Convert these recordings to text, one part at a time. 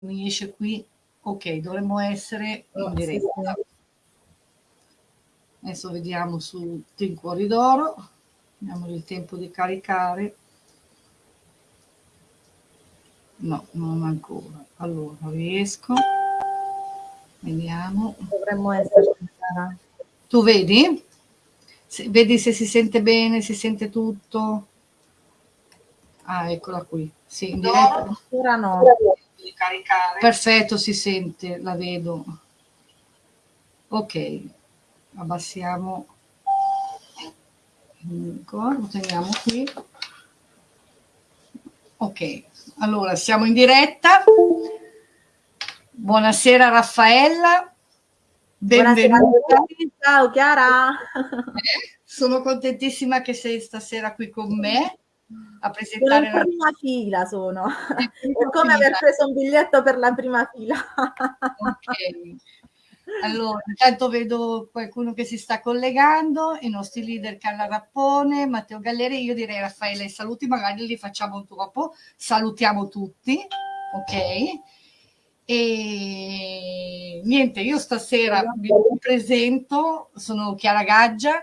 mi esce qui, ok, dovremmo essere in oh, diretta. Adesso vediamo su Team Cuori d'Oro, diamo il tempo di caricare. No, non ancora. Allora, riesco. Vediamo. Dovremmo essere. Tu vedi? Se, vedi se si sente bene, si sente tutto. Ah, eccola qui. Sì, in diretta. No, no. Perfetto, si sente, la vedo. Ok, abbassiamo lo teniamo qui. Ok, allora siamo in diretta. Buonasera Raffaella. Benvenuta. Buonasera, ciao Chiara. Eh, sono contentissima che sei stasera qui con me a presentare la prima fila sono. È come aver preso un biglietto per la prima fila. Ok. Allora intanto vedo qualcuno che si sta collegando i nostri leader Carla Rappone Matteo Galleri io direi Raffaele i saluti magari li facciamo dopo. Salutiamo tutti ok? E niente io stasera vi presento sono Chiara Gaggia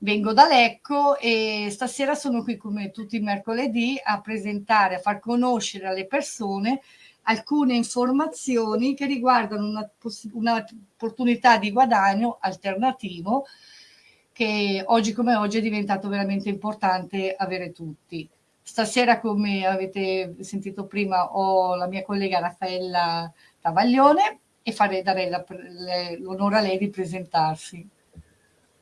Vengo da Lecco e stasera sono qui come tutti i mercoledì a presentare, a far conoscere alle persone alcune informazioni che riguardano un'opportunità di guadagno alternativo che oggi come oggi è diventato veramente importante avere tutti. Stasera, come avete sentito prima, ho la mia collega Raffaella Tavallione e farei, darei l'onore a lei di presentarsi.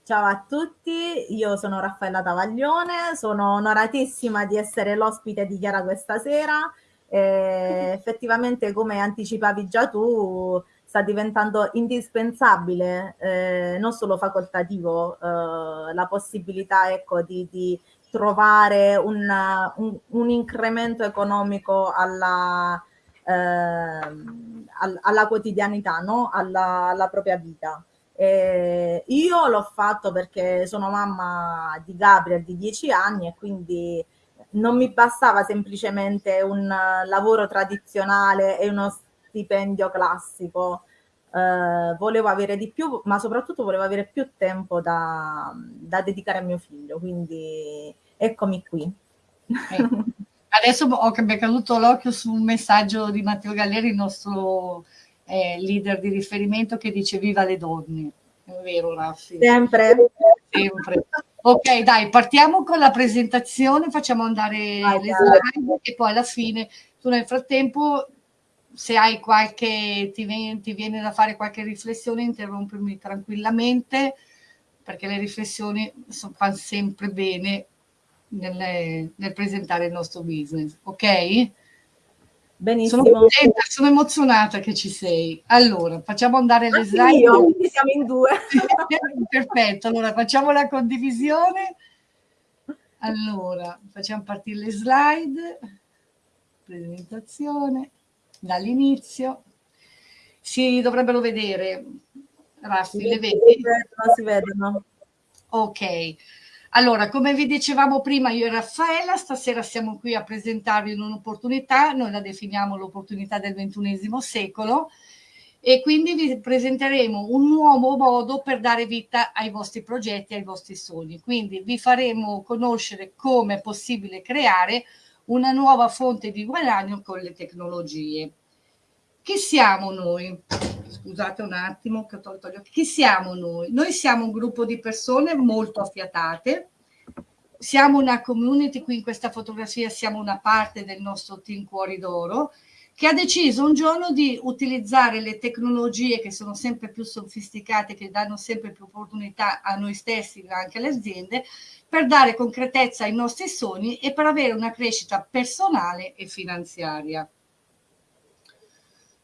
Ciao a tutti, io sono Raffaella Tavallione, sono onoratissima di essere l'ospite di Chiara questa sera. E effettivamente, come anticipavi già tu, sta diventando indispensabile, eh, non solo facoltativo, eh, la possibilità ecco, di, di trovare un, un, un, incremento economico alla, eh, alla quotidianità, no? alla, alla propria vita. Eh, io l'ho fatto perché sono mamma di Gabriel di 10 anni e quindi non mi bastava semplicemente un lavoro tradizionale e uno stipendio classico. Eh, volevo avere di più, ma soprattutto volevo avere più tempo da, da dedicare a mio figlio, quindi eccomi qui. Eh. Adesso ho caduto l'occhio su un messaggio di Matteo Galleri, il nostro eh, leader di riferimento che dice viva le donne. È vero, Raffi? Sempre. Sempre. Ok, dai, partiamo con la presentazione, facciamo andare ah, le slide e poi alla fine, tu nel frattempo, se hai qualche, ti viene, ti viene da fare qualche riflessione, interrompermi tranquillamente, perché le riflessioni fanno sempre bene nel, nel presentare il nostro business, ok? Benissimo. Sono contenta, sono emozionata che ci sei. Allora, facciamo andare le slide. Io, siamo in due. Perfetto, allora facciamo la condivisione. Allora, facciamo partire le slide. Presentazione dall'inizio. Si dovrebbero vedere, Raffi, le vedi? Si vedono, si vedono. Ok. Allora, come vi dicevamo prima, io e Raffaella, stasera siamo qui a presentarvi un'opportunità, noi la definiamo l'opportunità del ventunesimo secolo, e quindi vi presenteremo un nuovo modo per dare vita ai vostri progetti, ai vostri sogni. Quindi vi faremo conoscere come è possibile creare una nuova fonte di guadagno con le tecnologie. Chi siamo noi? Scusate un attimo che ho tolto gli occhi. Chi siamo noi? Noi siamo un gruppo di persone molto affiatate, siamo una community, qui in questa fotografia siamo una parte del nostro team Cuori d'Oro, che ha deciso un giorno di utilizzare le tecnologie che sono sempre più sofisticate, che danno sempre più opportunità a noi stessi, ma anche alle aziende, per dare concretezza ai nostri sogni e per avere una crescita personale e finanziaria.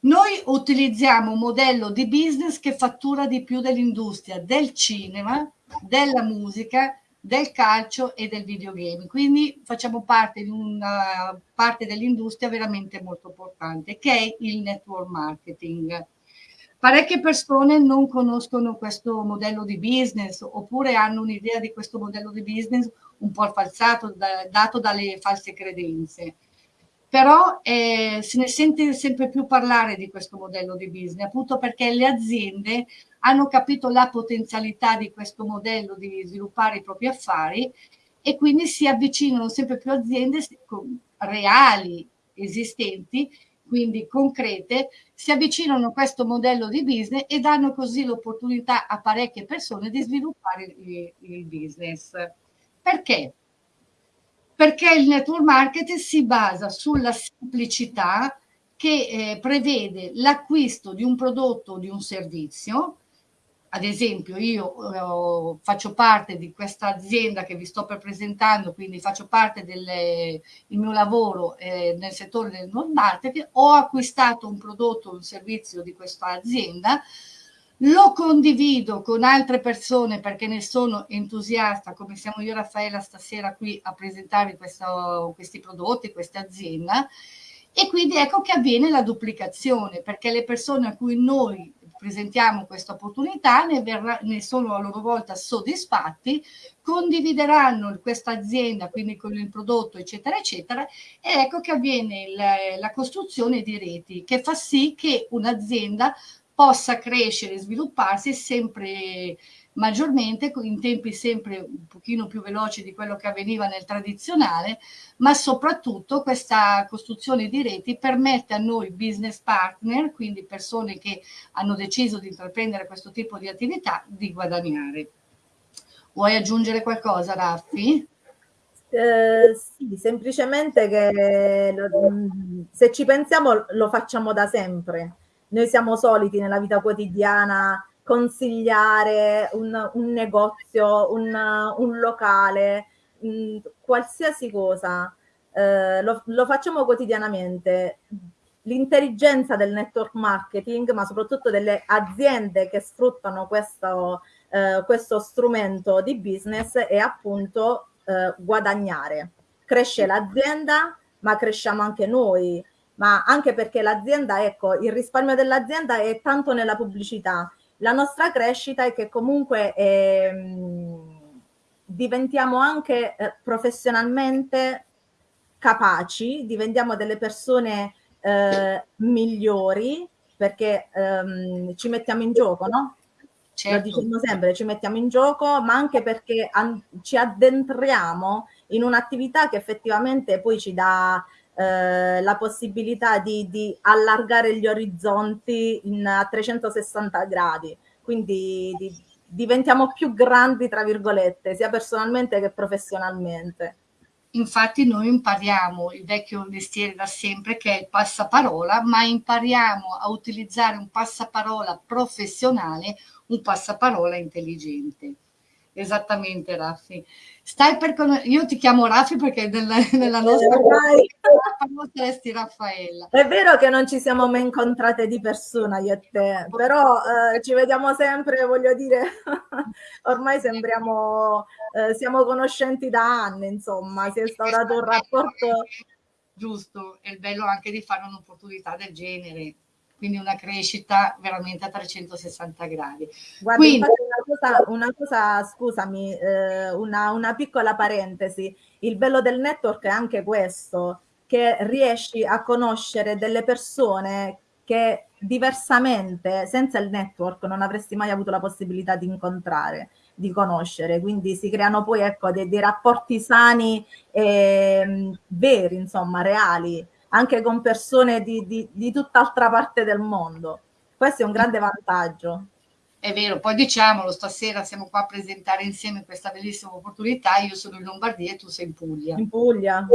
Noi utilizziamo un modello di business che fattura di più dell'industria del cinema, della musica, del calcio e del videogame. Quindi facciamo parte di una parte dell'industria veramente molto importante che è il network marketing. Parecchie persone non conoscono questo modello di business oppure hanno un'idea di questo modello di business un po' falsato, da, dato dalle false credenze però eh, se ne sente sempre più parlare di questo modello di business, appunto perché le aziende hanno capito la potenzialità di questo modello di sviluppare i propri affari e quindi si avvicinano sempre più aziende reali, esistenti, quindi concrete, si avvicinano a questo modello di business e danno così l'opportunità a parecchie persone di sviluppare il, il business. Perché? Perché il network marketing si basa sulla semplicità che eh, prevede l'acquisto di un prodotto o di un servizio. Ad esempio, io eh, faccio parte di questa azienda che vi sto per presentando, quindi faccio parte del mio lavoro eh, nel settore del network marketing, ho acquistato un prodotto o un servizio di questa azienda, lo condivido con altre persone perché ne sono entusiasta, come siamo io e Raffaella stasera qui a presentarvi questo, questi prodotti, questa azienda, e quindi ecco che avviene la duplicazione, perché le persone a cui noi presentiamo questa opportunità ne, verrà, ne sono a loro volta soddisfatti, condivideranno questa azienda, quindi con il prodotto, eccetera, eccetera, e ecco che avviene il, la costruzione di reti, che fa sì che un'azienda possa crescere e svilupparsi sempre maggiormente in tempi sempre un pochino più veloci di quello che avveniva nel tradizionale, ma soprattutto questa costruzione di reti permette a noi business partner, quindi persone che hanno deciso di intraprendere questo tipo di attività, di guadagnare. Vuoi aggiungere qualcosa, Raffi? Eh, sì, semplicemente che se ci pensiamo lo facciamo da sempre noi siamo soliti nella vita quotidiana consigliare un, un negozio, un, un locale, mh, mm, qualsiasi cosa, eh, lo, lo facciamo quotidianamente. L'intelligenza del network marketing, ma soprattutto delle aziende che sfruttano questo, eh, questo strumento di business, è appunto eh, guadagnare. Cresce l'azienda, ma cresciamo anche noi ma anche perché l'azienda, ecco, il risparmio dell'azienda è tanto nella pubblicità. La nostra crescita è che comunque eh, diventiamo anche eh, professionalmente capaci, diventiamo delle persone eh, migliori perché ehm, ci mettiamo in gioco, no? Certo. Lo diciamo sempre, ci mettiamo in gioco, ma anche perché ci addentriamo in un'attività che effettivamente poi ci dà eh, la possibilità di, di, allargare gli orizzonti in, a 360 gradi, quindi di, diventiamo più grandi, tra virgolette, sia personalmente che professionalmente. Infatti noi impariamo il vecchio mestiere da sempre che è il passaparola, ma impariamo a utilizzare un passaparola professionale, un passaparola intelligente. Esattamente, Raffi. Stai per conoscere, io ti chiamo Raffi perché nella, nella nostra conosceresti Raffaella. È vero che non ci siamo mai incontrate di persona io e te, però eh, ci vediamo sempre, voglio dire, ormai sembriamo, eh, siamo conoscenti da anni, insomma, si è instaurato un rapporto. Giusto, è bello anche di fare un'opportunità del genere quindi una crescita veramente a 360 gradi. Guarda, quindi, una, cosa, una cosa, scusami, eh, una, una piccola parentesi, il bello del network è anche questo, che riesci a conoscere delle persone che diversamente, senza il network, non avresti mai avuto la possibilità di incontrare, di conoscere. Quindi si creano poi ecco, dei, dei rapporti sani e veri, insomma, reali anche con persone di, di, di tutt'altra parte del mondo. Questo è un grande vantaggio. È vero, poi diciamolo, stasera siamo qua a presentare insieme questa bellissima opportunità. Io sono in Lombardia e tu sei in Puglia. In Puglia,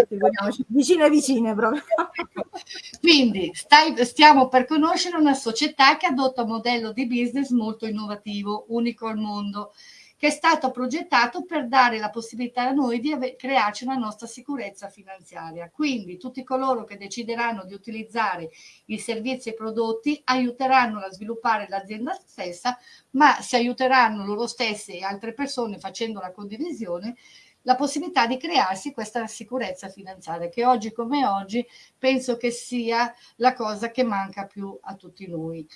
vicine vicine proprio. Quindi stai, stiamo per conoscere una società che adotta un modello di business molto innovativo, unico al mondo che è stato progettato per dare la possibilità a noi di crearci una nostra sicurezza finanziaria. Quindi tutti coloro che decideranno di utilizzare i servizi e i prodotti aiuteranno a sviluppare l'azienda stessa, ma si aiuteranno loro stesse e altre persone facendo la condivisione la possibilità di crearsi questa sicurezza finanziaria che oggi come oggi penso che sia la cosa che manca più a tutti noi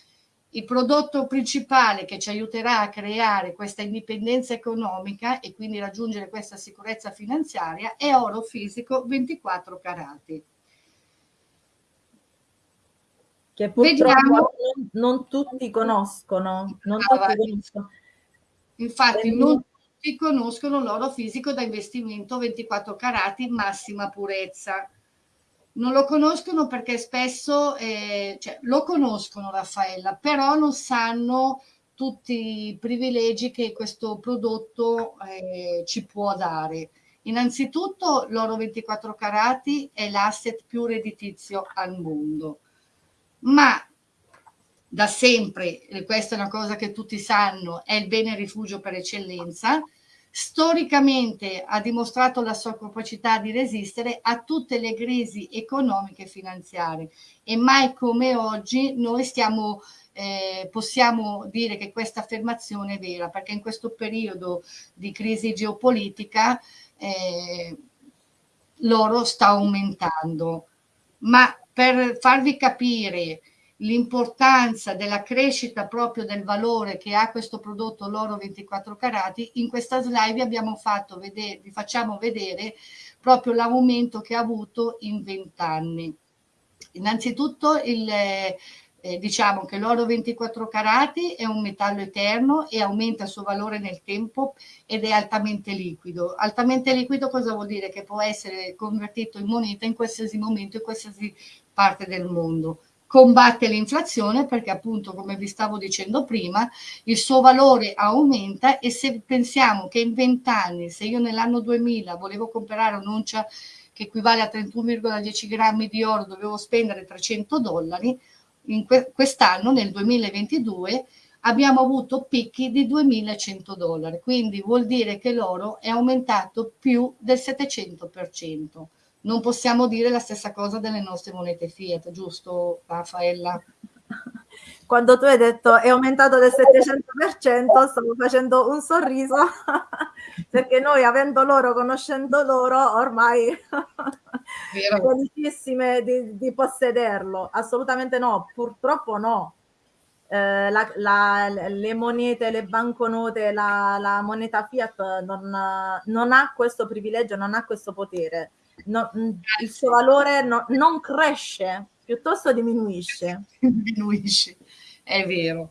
il prodotto principale che ci aiuterà a creare questa indipendenza economica e quindi raggiungere questa sicurezza finanziaria è oro fisico 24 carati. che purtroppo non, non, tutti conoscono. Non ah, tutti conoscono. Infatti e non tutti conoscono l'oro fisico da investimento 24 carati massima purezza. Non lo conoscono perché spesso, eh, cioè, lo conoscono Raffaella, però non sanno tutti i privilegi che questo prodotto eh, ci può dare. Innanzitutto l'oro 24 carati è l'asset più redditizio al mondo, ma da sempre, e questa è una cosa che tutti sanno, è il bene rifugio per eccellenza, storicamente ha dimostrato la sua capacità di resistere a tutte le crisi economiche e finanziarie e mai come oggi noi stiamo eh, possiamo dire che questa affermazione è vera perché in questo periodo di crisi geopolitica eh, l'oro sta aumentando. Ma per farvi capire l'importanza della crescita proprio del valore che ha questo prodotto l'oro 24 carati, in questa slide vi abbiamo fatto vedere, vi facciamo vedere proprio l'aumento che ha avuto in 20 anni. Innanzitutto il, eh, diciamo che l'oro 24 carati è un metallo eterno e aumenta il suo valore nel tempo ed è altamente liquido. Altamente liquido cosa vuol dire? Che può essere convertito in moneta in qualsiasi momento, in qualsiasi parte del mondo. Combatte l'inflazione perché appunto, come vi stavo dicendo prima, il suo valore aumenta e se pensiamo che in 20 anni, se io nell'anno 2000 volevo comprare un'oncia che equivale a 31,10 grammi di oro, dovevo spendere 300 dollari, in que quest'anno, nel 2022, abbiamo avuto picchi di 2.100 dollari, quindi vuol dire che l'oro è aumentato più del 700%. Non possiamo dire la stessa cosa delle nostre monete Fiat, giusto Raffaella? Quando tu hai detto è aumentato del 700%, stavo facendo un sorriso perché noi avendo loro, conoscendo loro, ormai felicissime di, di, possederlo. Assolutamente no, purtroppo no. Eh, la, la, le monete, le banconote, la, la moneta Fiat non, non, ha questo privilegio, non ha questo potere. No, il suo valore no, non cresce, piuttosto diminuisce. diminuisce, è vero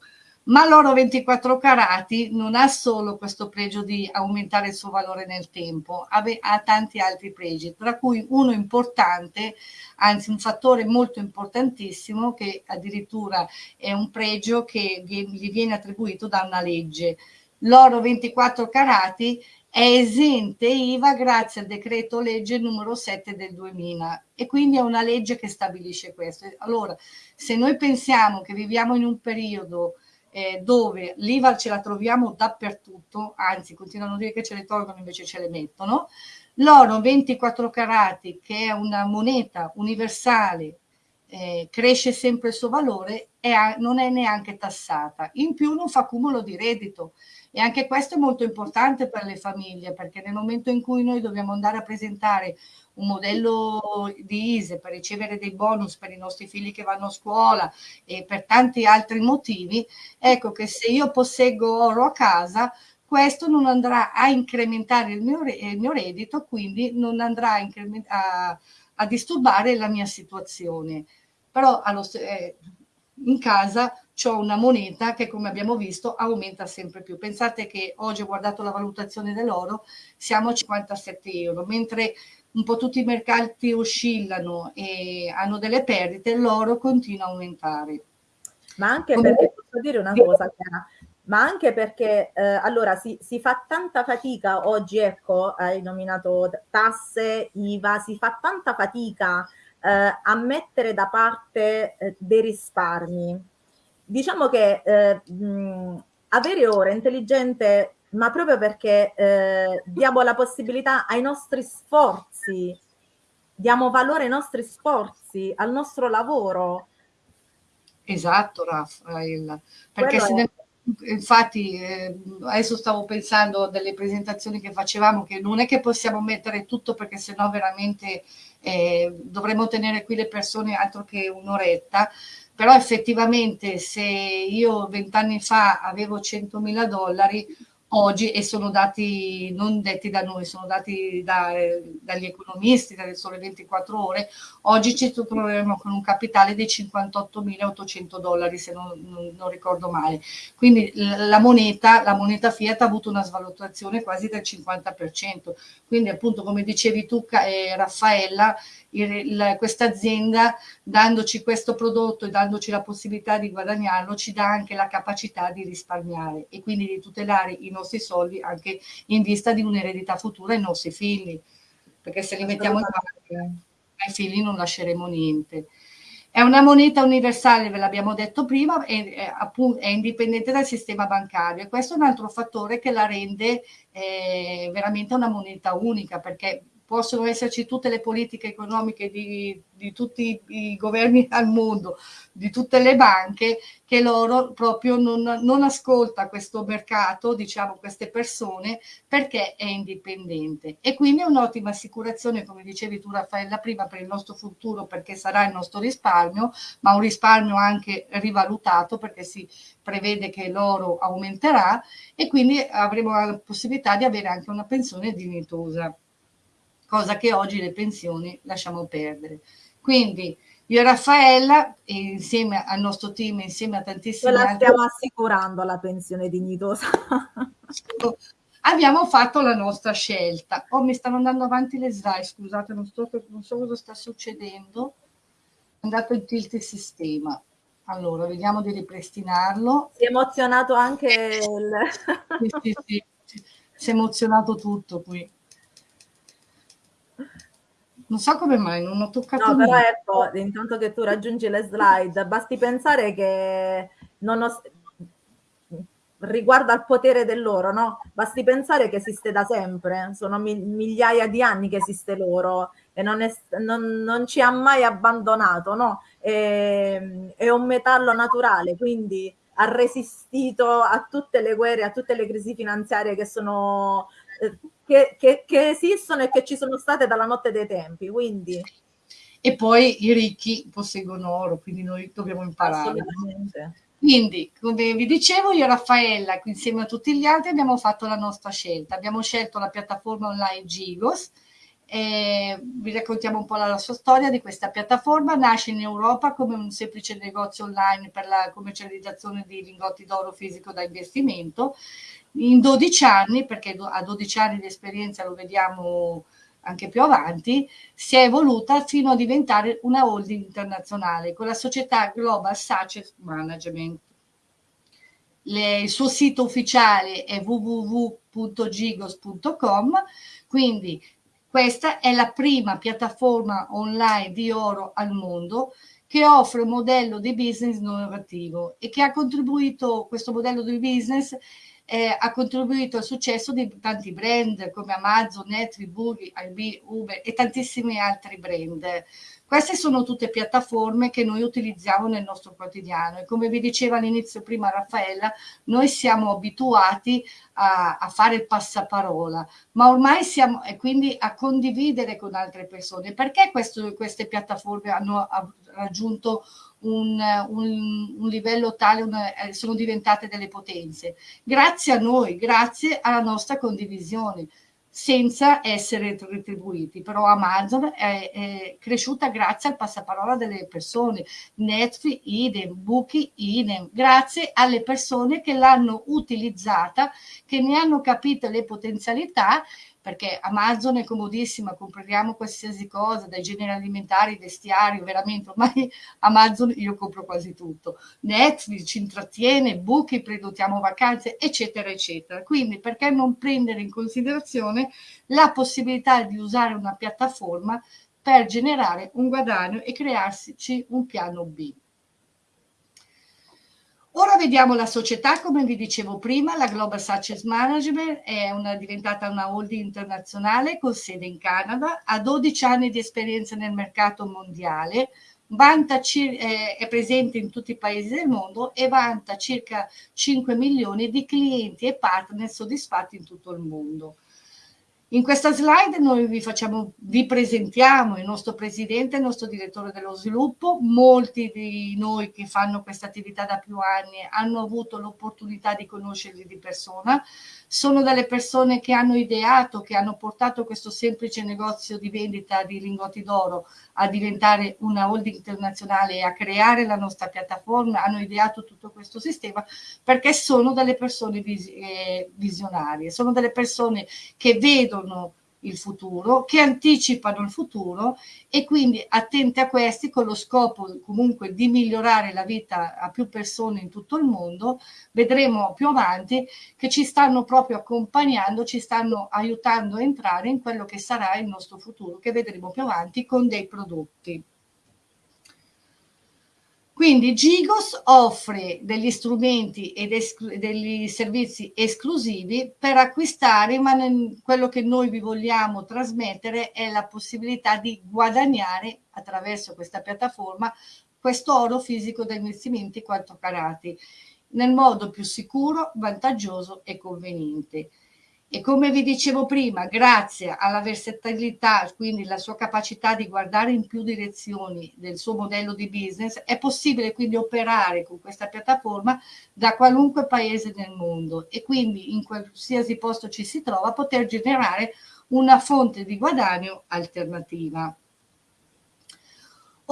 ma l'oro 24 carati non ha solo questo pregio di aumentare il suo valore nel tempo, ha, ha, tanti altri pregi, tra cui uno importante, anzi un fattore molto importantissimo che addirittura è un pregio che gli viene attribuito da una legge. L'oro 24 carati è esente IVA grazie al decreto legge numero 7 del 2000 e quindi è una legge che stabilisce questo. Allora, se noi pensiamo che viviamo in un periodo eh, dove l'IVA ce la troviamo dappertutto, anzi continuano a dire che ce le tolgono invece ce le mettono, l'oro 24 carati che è una moneta universale eh, cresce sempre il suo valore e non è neanche tassata. In più non fa cumulo di reddito e anche questo è molto importante per le famiglie perché nel momento in cui noi dobbiamo andare a presentare un modello di ISE per ricevere dei bonus per i nostri figli che vanno a scuola e per tanti altri motivi, ecco che se io posseggo oro a casa, questo non andrà a incrementare il mio, il mio reddito, quindi non andrà a, a, a, disturbare la mia situazione. Però allo, eh, in casa ho una moneta che come abbiamo visto aumenta sempre più. Pensate che oggi ho guardato la valutazione dell'oro, siamo a 57 euro, mentre un po' tutti i mercati oscillano e hanno delle perdite, l'oro continua a aumentare. Ma anche Come... perché, posso dire una cosa, Chiara, ma anche perché eh, allora si, si, fa tanta fatica oggi, ecco, hai nominato tasse, IVA, si fa tanta fatica eh, a mettere da parte eh, dei risparmi. Diciamo che eh, mh, avere ora intelligente ma proprio perché eh, diamo la possibilità ai nostri sforzi, diamo valore ai nostri sforzi, al nostro lavoro. Esatto, Raffaella, perché se ne, infatti eh, adesso stavo pensando delle presentazioni che facevamo che non è che possiamo mettere tutto perché sennò veramente eh, dovremmo tenere qui le persone altro che un'oretta, però effettivamente se io vent'anni fa avevo 100.000 dollari, oggi, e sono dati non detti da noi, sono dati da, dagli economisti dalle sole 24 ore, oggi ci troveremo con un capitale di 58.800 dollari, se non, non, non, ricordo male. Quindi la moneta, la moneta Fiat ha avuto una svalutazione quasi del 50%. Quindi appunto, come dicevi tu, eh, Raffaella, questa azienda dandoci questo prodotto e dandoci la possibilità di guadagnarlo ci dà anche la capacità di risparmiare e quindi di tutelare i nostri soldi anche in vista di un'eredità futura ai nostri figli. Perché se li mettiamo in banca ai figli non lasceremo niente. È una moneta universale, ve l'abbiamo detto prima, è, è, appunto, è, indipendente dal sistema bancario e questo è un altro fattore che la rende eh, veramente una moneta unica perché possono esserci tutte le politiche economiche di, di, tutti i governi al mondo, di tutte le banche, che loro proprio non, non ascolta questo mercato, diciamo queste persone, perché è indipendente. E quindi è un'ottima assicurazione, come dicevi tu Raffaella prima, per il nostro futuro, perché sarà il nostro risparmio, ma un risparmio anche rivalutato, perché si prevede che l'oro aumenterà e quindi avremo la possibilità di avere anche una pensione dignitosa cosa che oggi le pensioni lasciamo perdere. Quindi io e Raffaella, insieme al nostro team, insieme a tantissimi altri... la stiamo assicurando la pensione dignitosa. abbiamo fatto la nostra scelta. Oh, mi stanno andando avanti le slide, scusate, non, sto, non so cosa sta succedendo. È andato in tilt il sistema. Allora, vediamo di ripristinarlo. Si è emozionato anche il... sì, sì, sì. Si è emozionato tutto qui. Non so come mai, non ho toccato No, però ecco, intanto che tu raggiungi le slide, basti pensare che non ho, riguardo al potere dell'oro, no? Basti pensare che esiste da sempre, sono migliaia di anni che esiste l'oro e non, è, non, non, ci ha mai abbandonato, no? È, è un metallo naturale, quindi ha resistito a tutte le guerre, a tutte le crisi finanziarie che sono eh, che, che, che, esistono e che ci sono state dalla notte dei tempi. Quindi. E poi i ricchi posseggono oro, quindi noi dobbiamo imparare. Quindi, come vi dicevo, io e Raffaella, insieme a tutti gli altri, abbiamo fatto la nostra scelta. Abbiamo scelto la piattaforma online Gigos. E vi raccontiamo un po' la, la sua storia di questa piattaforma. Nasce in Europa come un semplice negozio online per la commercializzazione di lingotti d'oro fisico da investimento in 12 anni, perché a 12 anni di esperienza lo vediamo anche più avanti, si è evoluta fino a diventare una holding internazionale con la società Global Success Management. Le, il suo sito ufficiale è www.gigos.com, quindi questa è la prima piattaforma online di oro al mondo che offre un modello di business innovativo e che ha contribuito, questo modello di business eh, ha contribuito al successo di tanti brand come Amazon, Netflix, Boogie, IB, Uber e tantissimi altri brand. Queste sono tutte piattaforme che noi utilizziamo nel nostro quotidiano e come vi diceva all'inizio prima Raffaella, noi siamo abituati a, a, fare il passaparola, ma ormai siamo e quindi a condividere con altre persone. Perché questo, queste piattaforme hanno raggiunto un, un, un livello tale, una, eh, sono diventate delle potenze. Grazie a noi, grazie alla nostra condivisione senza essere retribuiti. Però Amazon è, è, cresciuta grazie al passaparola delle persone, Netflix idem, Booking idem, grazie alle persone che l'hanno utilizzata, che ne hanno capito le potenzialità perché Amazon è comodissima, compriamo qualsiasi cosa, dai generi alimentari, vestiario, veramente ormai Amazon io compro quasi tutto. Netflix ci intrattiene, Booking, prenotiamo vacanze, eccetera, eccetera. Quindi perché non prendere in considerazione la possibilità di usare una piattaforma per generare un guadagno e crearsi un piano B. Ora vediamo la società, come vi dicevo prima, la Global Success Management è una, diventata una holding internazionale con sede in Canada, ha 12 anni di esperienza nel mercato mondiale, vanta, eh, è presente in tutti i paesi del mondo e vanta circa 5 milioni di clienti e partner soddisfatti in tutto il mondo. In questa slide noi vi, facciamo, vi presentiamo il nostro presidente, il nostro direttore dello sviluppo. Molti di noi che fanno questa attività da più anni hanno avuto l'opportunità di conoscerli di persona. Sono delle persone che hanno ideato, che hanno portato questo semplice negozio di vendita di lingotti d'oro a diventare una holding internazionale e a creare la nostra piattaforma, hanno ideato tutto questo sistema perché sono delle persone eh, visionarie, sono delle persone che vedono il futuro, che anticipano il futuro e quindi attenti a questi con lo scopo comunque di migliorare la vita a più persone in tutto il mondo, vedremo più avanti che ci stanno proprio accompagnando, ci stanno aiutando a entrare in quello che sarà il nostro futuro, che vedremo più avanti con dei prodotti. Quindi Gigos offre degli strumenti e degli servizi esclusivi per acquistare, ma quello che noi vi vogliamo trasmettere è la possibilità di guadagnare attraverso questa piattaforma questo oro fisico da investimenti 4 carati nel modo più sicuro, vantaggioso e conveniente. E come vi dicevo prima, grazie alla versatilità, quindi la sua capacità di guardare in più direzioni del suo modello di business, è possibile quindi operare con questa piattaforma da qualunque paese del mondo e quindi in qualsiasi posto ci si trova poter generare una fonte di guadagno alternativa.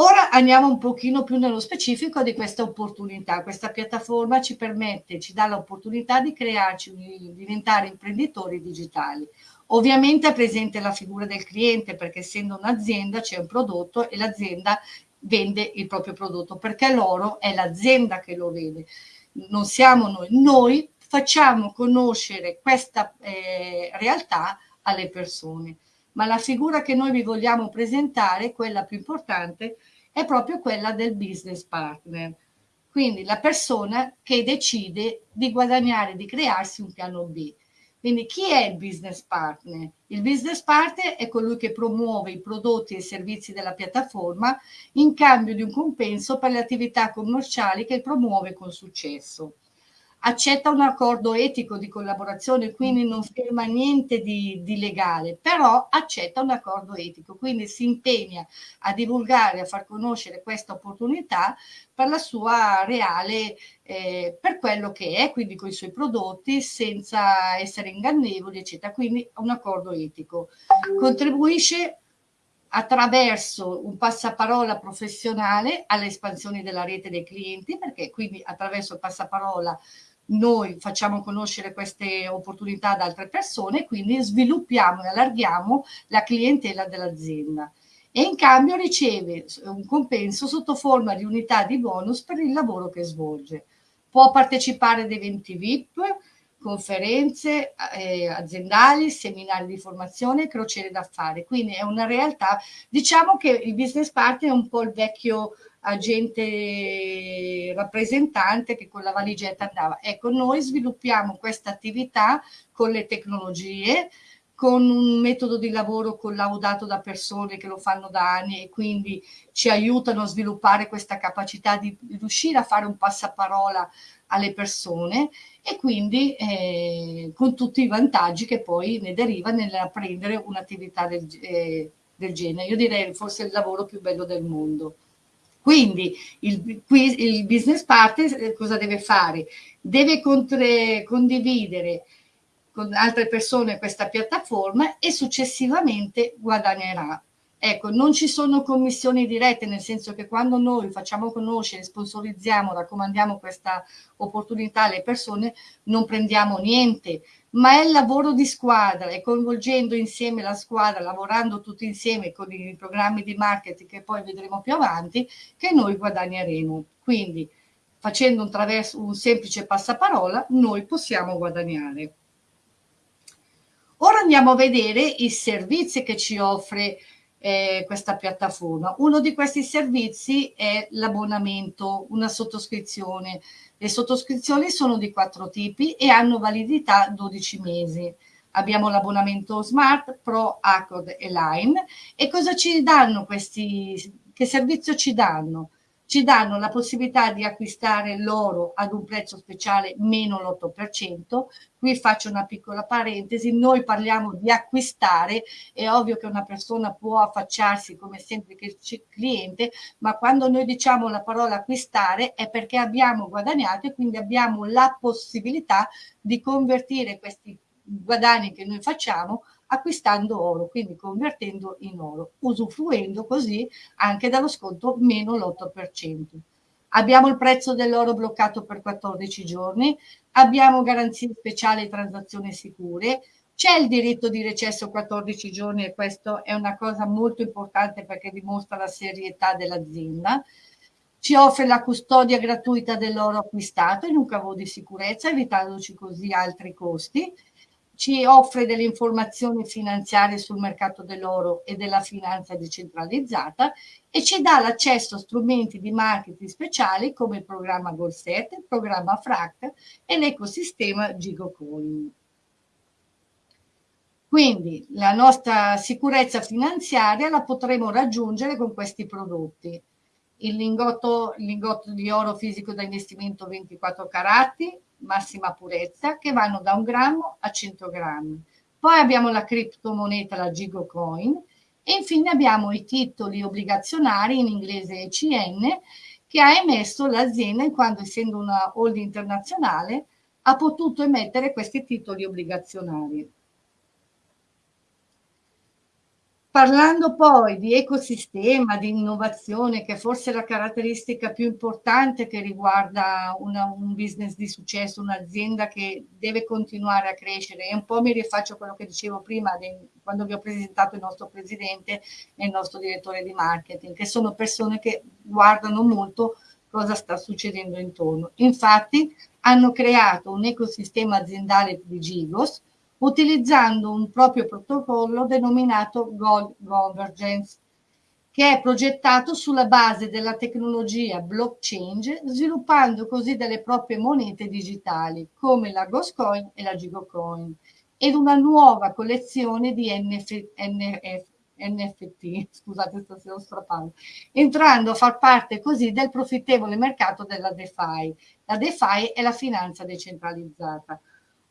Ora andiamo un pochino più nello specifico di questa opportunità. Questa piattaforma ci permette, ci dà l'opportunità di crearci, di diventare imprenditori digitali. Ovviamente è presente la figura del cliente perché essendo un'azienda c'è un prodotto e l'azienda vende il proprio prodotto perché l'oro è l'azienda che lo vede, non siamo noi. Noi facciamo conoscere questa eh, realtà alle persone ma la figura che noi vi vogliamo presentare, quella più importante, è proprio quella del business partner. Quindi la persona che decide di guadagnare, di crearsi un piano B. Quindi chi è il business partner? Il business partner è colui che promuove i prodotti e i servizi della piattaforma in cambio di un compenso per le attività commerciali che promuove con successo accetta un accordo etico di collaborazione, quindi non firma niente di, di, legale, però accetta un accordo etico, quindi si impegna a divulgare, a far conoscere questa opportunità per la sua reale, eh, per quello che è, quindi con i suoi prodotti, senza essere ingannevoli, eccetera, quindi un accordo etico. Contribuisce attraverso un passaparola professionale all'espansione della rete dei clienti, perché quindi attraverso il passaparola noi facciamo conoscere queste opportunità ad altre persone, quindi sviluppiamo e allarghiamo la clientela dell'azienda e in cambio riceve un compenso sotto forma di unità di bonus per il lavoro che svolge. Può partecipare ad eventi VIP, conferenze eh, aziendali, seminari di formazione, crociere d'affari. Quindi è una realtà, diciamo che il business partner è un po' il vecchio agente rappresentante che con la valigetta andava. Ecco, noi sviluppiamo questa attività con le tecnologie, con un metodo di lavoro collaudato da persone che lo fanno da anni e quindi ci aiutano a sviluppare questa capacità di riuscire a fare un passaparola alle persone e quindi eh, con tutti i vantaggi che poi ne deriva nell'apprendere un'attività del, eh, del genere. Io direi forse il lavoro più bello del mondo. Quindi il, il business partner eh, cosa deve fare? Deve condividere con altre persone questa piattaforma e successivamente guadagnerà. Ecco, non ci sono commissioni dirette, nel senso che quando noi facciamo conoscere, sponsorizziamo, raccomandiamo questa opportunità alle persone, non prendiamo niente, ma è il lavoro di squadra e coinvolgendo insieme la squadra, lavorando tutti insieme con i programmi di marketing che poi vedremo più avanti, che noi guadagneremo. Quindi facendo un, un semplice passaparola, noi possiamo guadagnare. Ora andiamo a vedere i servizi che ci offre eh, questa piattaforma. Uno di questi servizi è l'abbonamento, una sottoscrizione le sottoscrizioni sono di quattro tipi e hanno validità 12 mesi. Abbiamo l'abbonamento Smart, Pro, Accord e Line. E cosa ci danno questi, che servizio ci danno? Ci danno la possibilità di acquistare l'oro ad un prezzo speciale meno l'8%. Qui faccio una piccola parentesi, noi parliamo di acquistare, è ovvio che una persona può affacciarsi come semplice cliente, ma quando noi diciamo la parola acquistare è perché abbiamo guadagnato e quindi abbiamo la possibilità di convertire questi guadagni che noi facciamo acquistando oro, quindi convertendo in oro, usufruendo così anche dallo sconto meno l'8%. Abbiamo il prezzo dell'oro bloccato per 14 giorni, abbiamo garanzie speciali e transazioni sicure, c'è il diritto di recesso 14 giorni e questo è una cosa molto importante perché dimostra la serietà dell'azienda. Ci offre la custodia gratuita dell'oro acquistato in un cavo di sicurezza, evitandoci così altri costi ci offre delle informazioni finanziarie sul mercato dell'oro e della finanza decentralizzata e ci dà l'accesso a strumenti di marketing speciali come il programma Golset, il programma FRAC e l'ecosistema GigoCoin. Quindi la nostra sicurezza finanziaria la potremo raggiungere con questi prodotti. Il lingotto, il lingotto di oro fisico da investimento 24 carati, massima purezza che vanno da un grammo a 100 grammi. Poi abbiamo la criptomoneta, la Gigo Coin, e infine abbiamo i titoli obbligazionari, in inglese ECN, che ha emesso l'azienda in quanto essendo una holding internazionale ha potuto emettere questi titoli obbligazionari. Parlando poi di ecosistema, di innovazione, che forse è la caratteristica più importante che riguarda una, un business di successo, un'azienda che deve continuare a crescere, e un po' mi rifaccio a quello che dicevo prima de, quando vi ho presentato il nostro presidente e il nostro direttore di marketing, che sono persone che guardano molto cosa sta succedendo intorno. Infatti hanno creato un ecosistema aziendale di Gigos, utilizzando un proprio protocollo denominato Gold Convergence, che è progettato sulla base della tecnologia blockchain, sviluppando così delle proprie monete digitali, come la Ghostcoin e la Gigocoin, ed una nuova collezione di NF, NF, NFT, scusate stasera ho strappato, entrando a far parte così del profittevole mercato della DeFi. La DeFi è la finanza decentralizzata.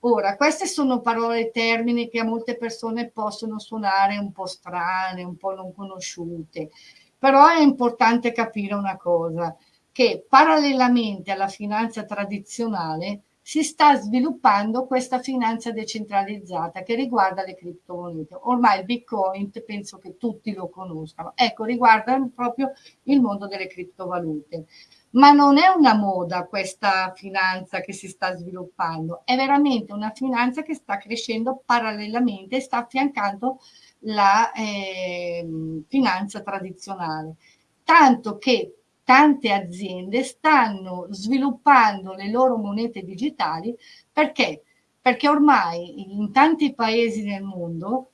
Ora, queste sono parole e termini che a molte persone possono suonare un po' strane, un po' non conosciute, però è importante capire una cosa, che parallelamente alla finanza tradizionale si sta sviluppando questa finanza decentralizzata che riguarda le criptomonete. Ormai il Bitcoin penso che tutti lo conoscano. Ecco, riguarda proprio il mondo delle criptovalute ma non è una moda questa finanza che si sta sviluppando, è veramente una finanza che sta crescendo parallelamente e sta affiancando la eh, finanza tradizionale. Tanto che tante aziende stanno sviluppando le loro monete digitali perché? Perché ormai in tanti paesi nel mondo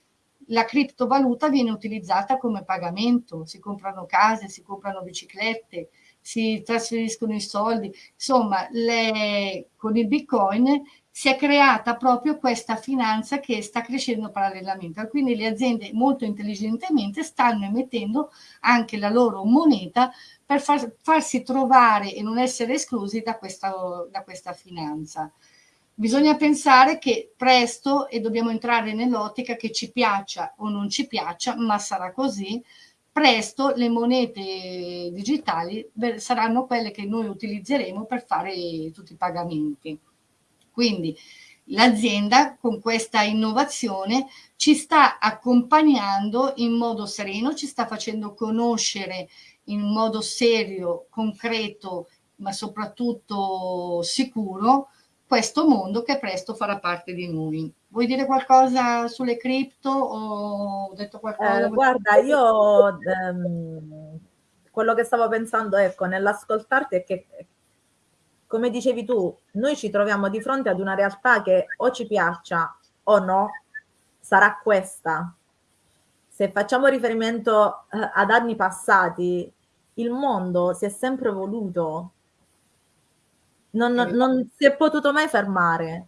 la criptovaluta viene utilizzata come pagamento, si comprano case, si comprano biciclette, si trasferiscono i soldi, insomma le, con il bitcoin si è creata proprio questa finanza che sta crescendo parallelamente. Quindi le aziende molto intelligentemente stanno emettendo anche la loro moneta per far, farsi trovare e non essere esclusi da questa, da questa finanza. Bisogna pensare che presto, e dobbiamo entrare nell'ottica che ci piaccia o non ci piaccia, ma sarà così, presto le monete digitali saranno quelle che noi utilizzeremo per fare tutti i pagamenti. Quindi l'azienda con questa innovazione ci sta accompagnando in modo sereno, ci sta facendo conoscere in modo serio, concreto, ma soprattutto sicuro, questo mondo che presto farà parte di noi. Vuoi dire qualcosa sulle cripto o ho detto qualcosa? Eh, guarda, io ehm, quello che stavo pensando, ecco, nell'ascoltarti è che, come dicevi tu, noi ci troviamo di fronte ad una realtà che o ci piaccia o no, sarà questa. Se facciamo riferimento eh, ad anni passati, il mondo si è sempre evoluto, non, non si è potuto mai fermare.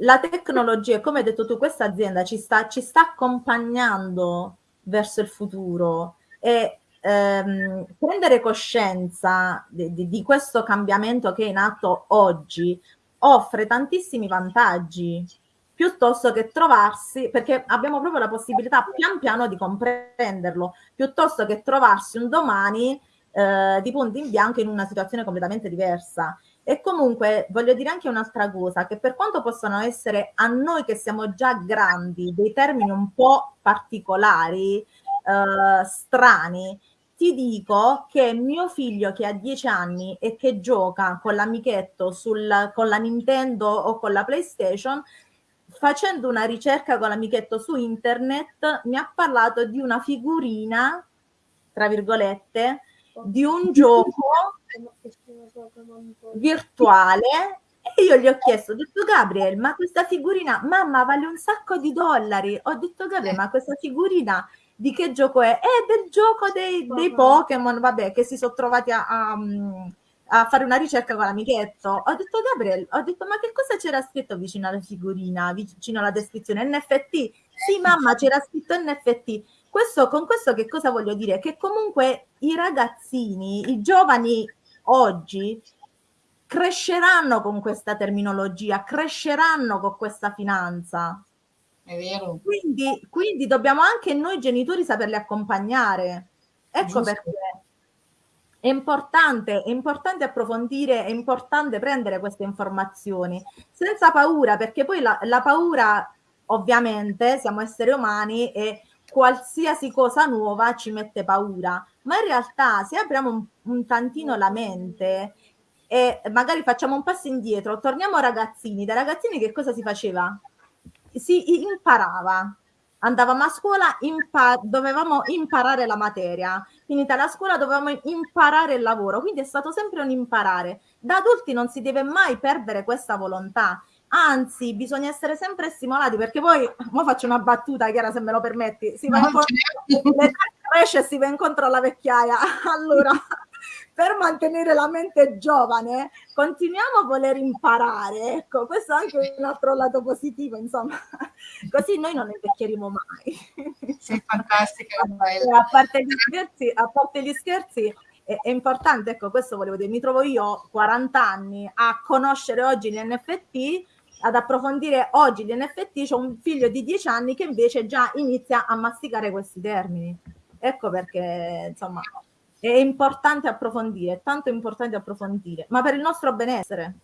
La tecnologia, come hai detto tu, questa azienda ci sta, ci sta accompagnando verso il futuro e ehm, prendere coscienza di, di, di questo cambiamento che è in atto oggi offre tantissimi vantaggi piuttosto che trovarsi, perché abbiamo proprio la possibilità pian piano di comprenderlo, piuttosto che trovarsi un domani eh, di punto in bianco in una situazione completamente diversa. E comunque voglio dire anche un'altra cosa, che per quanto possano essere a noi che siamo già grandi dei termini un po' particolari, eh, strani, ti dico che mio figlio che ha 10 anni e che gioca con l'amichetto sul, con la Nintendo o con la PlayStation, facendo una ricerca con l'amichetto su internet, mi ha parlato di una figurina, tra virgolette, di un gioco virtuale e io gli ho chiesto, ho detto Gabriel, ma questa figurina, mamma vale un sacco di dollari. Ho detto Gabriel, ma questa figurina di che gioco è? È del gioco dei, dei Pokémon, vabbè, che si sono trovati a, a, a, fare una ricerca con l'amichetto. Ho detto Gabriel, ho detto ma che cosa c'era scritto vicino alla figurina, vicino alla descrizione? NFT? Sì mamma, c'era scritto NFT. Questo, con questo che cosa voglio dire? Che comunque i ragazzini, i giovani oggi cresceranno con questa terminologia, cresceranno con questa finanza. È vero. Quindi, quindi dobbiamo anche noi genitori saperli accompagnare. Ecco Giusto. perché è importante, è importante approfondire, è importante prendere queste informazioni senza paura, perché poi la, la paura, ovviamente, siamo esseri umani e qualsiasi cosa nuova ci mette paura, ma in realtà se apriamo un, un tantino la mente e magari facciamo un passo indietro, torniamo ragazzini, da ragazzini che cosa si faceva? Si imparava, andavamo a scuola, impa- dovevamo imparare la materia, finita la scuola dovevamo imparare il lavoro, quindi è stato sempre un imparare. Da adulti non si deve mai perdere questa volontà anzi bisogna essere sempre stimolati perché poi, ora faccio una battuta Chiara se me lo permetti, si va no, incontro, certo. E si va incontro alla vecchiaia, allora per mantenere la mente giovane continuiamo a voler imparare, ecco questo è anche un altro lato positivo insomma, così noi non invecchieremo mai. Sei fantastica. a parte gli scherzi, a parte gli scherzi è, è, importante, ecco questo volevo dire, mi trovo io 40 anni a conoscere oggi gli NFT ad approfondire oggi gli NFT, c'è un figlio di 10 anni che invece già inizia a masticare questi termini. Ecco perché, insomma, è importante approfondire, è tanto importante approfondire, ma per il nostro benessere.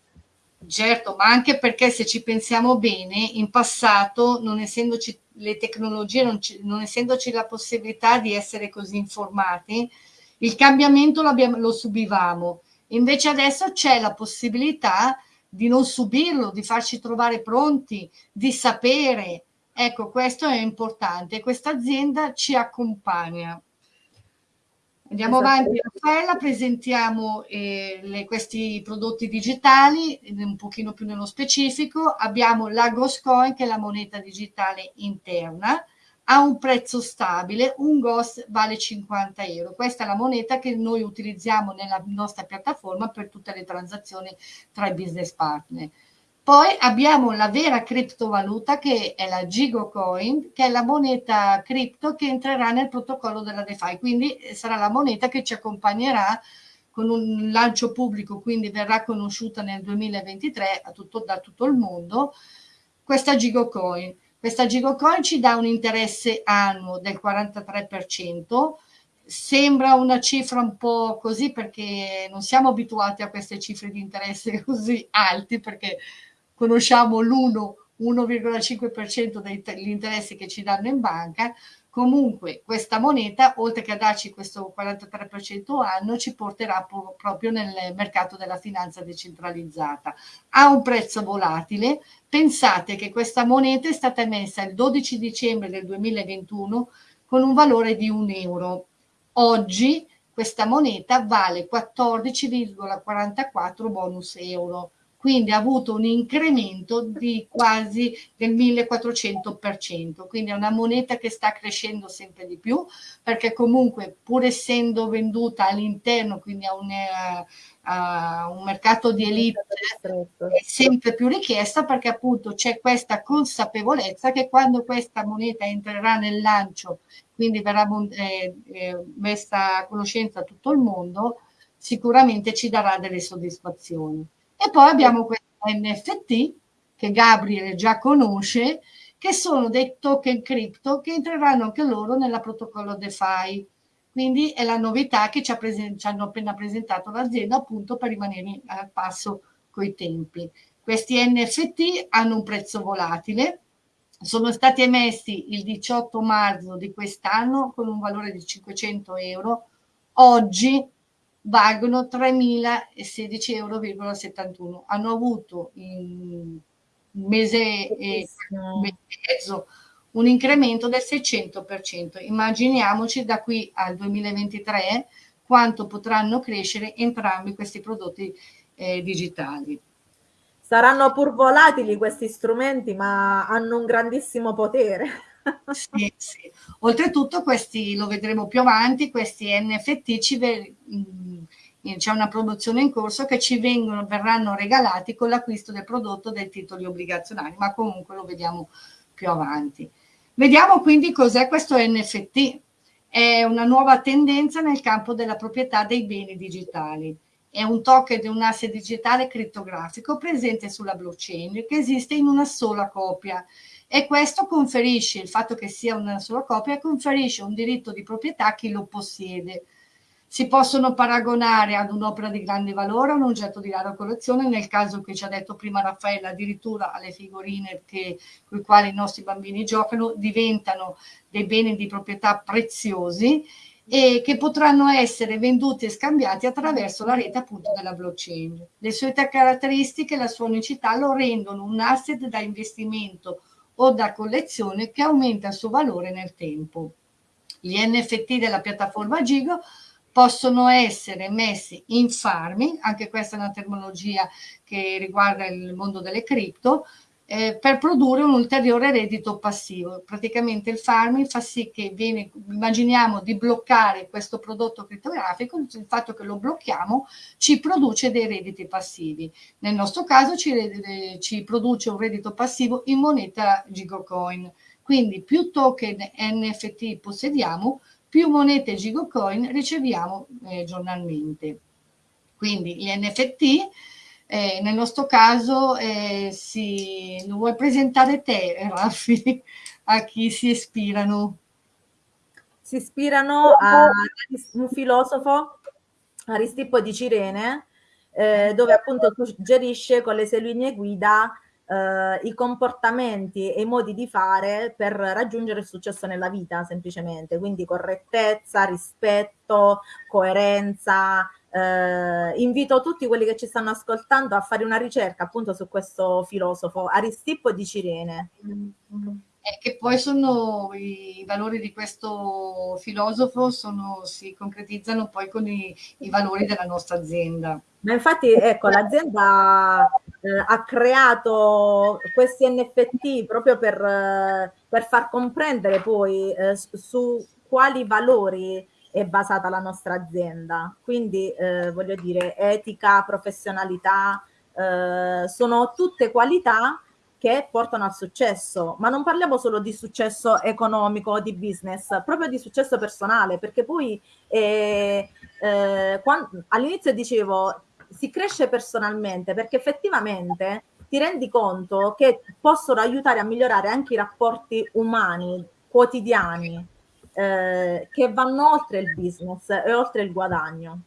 Certo, ma anche perché se ci pensiamo bene, in passato, non essendoci le tecnologie, non, ci, non essendoci la possibilità di essere così informati, il cambiamento lo subivamo. Invece adesso c'è la possibilità di non subirlo, di farci trovare pronti, di sapere. Ecco, questo è importante. Questa azienda ci accompagna. Andiamo esatto. avanti, Raffaella, presentiamo eh, le, questi prodotti digitali, un pochino più nello specifico. Abbiamo la Goscoin, che è la moneta digitale interna, a un prezzo stabile, un GOS vale 50 euro. Questa è la moneta che noi utilizziamo nella nostra piattaforma per tutte le transazioni tra i business partner. Poi abbiamo la vera criptovaluta che è la Gigocoin, che è la moneta cripto che entrerà nel protocollo della DeFi, quindi eh, sarà la moneta che ci accompagnerà con un lancio pubblico, quindi verrà conosciuta nel 2023 tutto, da tutto il mondo, questa Gigocoin. Questa Gigocoin ci dà un interesse annuo del 43%, sembra una cifra un po' così perché non siamo abituati a queste cifre di interesse così alti perché conosciamo l'1, 1,5% degli interessi che ci danno in banca, comunque questa moneta, oltre che a darci questo 43% anno, ci porterà proprio nel mercato della finanza decentralizzata. Ha un prezzo volatile, pensate che questa moneta è stata emessa il 12 dicembre del 2021 con un valore di un euro. Oggi questa moneta vale 14,44 bonus euro quindi ha avuto un incremento di quasi del 1400%, quindi è una moneta che sta crescendo sempre di più, perché comunque pur essendo venduta all'interno, quindi a un, eh, a un mercato di elite, è sempre più richiesta perché appunto c'è questa consapevolezza che quando questa moneta entrerà nel lancio, quindi verrà eh, eh, messa a conoscenza a tutto il mondo, sicuramente ci darà delle soddisfazioni. E poi abbiamo questi NFT che Gabriele già conosce, che sono dei token cripto che entreranno anche loro nella protocollo DeFi. Quindi è la novità che ci, ci hanno appena presentato l'azienda appunto per rimanere al passo coi tempi. Questi NFT hanno un prezzo volatile, sono stati emessi il 18 marzo di quest'anno con un valore di 500 euro. Oggi valgono 3.016,71 euro. Hanno avuto in un mese e mezzo un incremento del 600%. Immaginiamoci da qui al 2023 quanto potranno crescere entrambi questi prodotti eh, digitali. Saranno pur volatili questi strumenti, ma hanno un grandissimo potere. Sì, sì. Oltretutto questi, lo vedremo più avanti, questi NFT ci c'è una produzione in corso che ci vengono, verranno regalati con l'acquisto del prodotto dei titoli obbligazionari, ma comunque lo vediamo più avanti. Vediamo quindi cos'è questo NFT. È una nuova tendenza nel campo della proprietà dei beni digitali. È un token di un asset digitale crittografico presente sulla blockchain che esiste in una sola copia e questo conferisce, il fatto che sia una sola copia, conferisce un diritto di proprietà a chi lo possiede. Si possono paragonare ad un'opera di grande valore, a un oggetto di rara collezione, nel caso che ci ha detto prima Raffaella, addirittura alle figurine con le quali i nostri bambini giocano, diventano dei beni di proprietà preziosi e che potranno essere venduti e scambiati attraverso la rete appunto della blockchain. Le sue caratteristiche e la sua unicità lo rendono un asset da investimento o da collezione che aumenta il suo valore nel tempo. Gli NFT della piattaforma Gigo possono essere messi in farming, anche questa è una terminologia che riguarda il mondo delle cripto, eh, per produrre un ulteriore reddito passivo. Praticamente il farming fa sì che viene, immaginiamo di bloccare questo prodotto criptografico, il fatto che lo blocchiamo ci produce dei redditi passivi. Nel nostro caso ci, ci produce un reddito passivo in moneta Gigocoin. Quindi più token NFT possediamo, più monete Gigocoin riceviamo eh, giornalmente. Quindi gli NFT eh, nel nostro caso, eh, si, vuoi presentare te, Raffi, a chi si ispirano? Si ispirano a un filosofo, Aristippo di Cirene, eh, dove appunto suggerisce con le sue linee guida eh, i comportamenti e i modi di fare per raggiungere il successo nella vita, semplicemente. Quindi correttezza, rispetto, coerenza, eh, invito tutti quelli che ci stanno ascoltando a fare una ricerca appunto su questo filosofo Aristippo di Cirene. E che poi sono i valori di questo filosofo sono, si concretizzano poi con i, i valori della nostra azienda. Ma infatti, ecco, l'azienda eh, ha creato questi NFT proprio per, eh, per far comprendere poi eh, su quali valori è basata la nostra azienda. Quindi eh, voglio dire, etica, professionalità, eh, sono tutte qualità che portano al successo, ma non parliamo solo di successo economico o di business, proprio di successo personale, perché poi eh, eh, all'inizio dicevo si cresce personalmente perché effettivamente ti rendi conto che possono aiutare a migliorare anche i rapporti umani quotidiani eh, che vanno oltre il business e oltre il guadagno.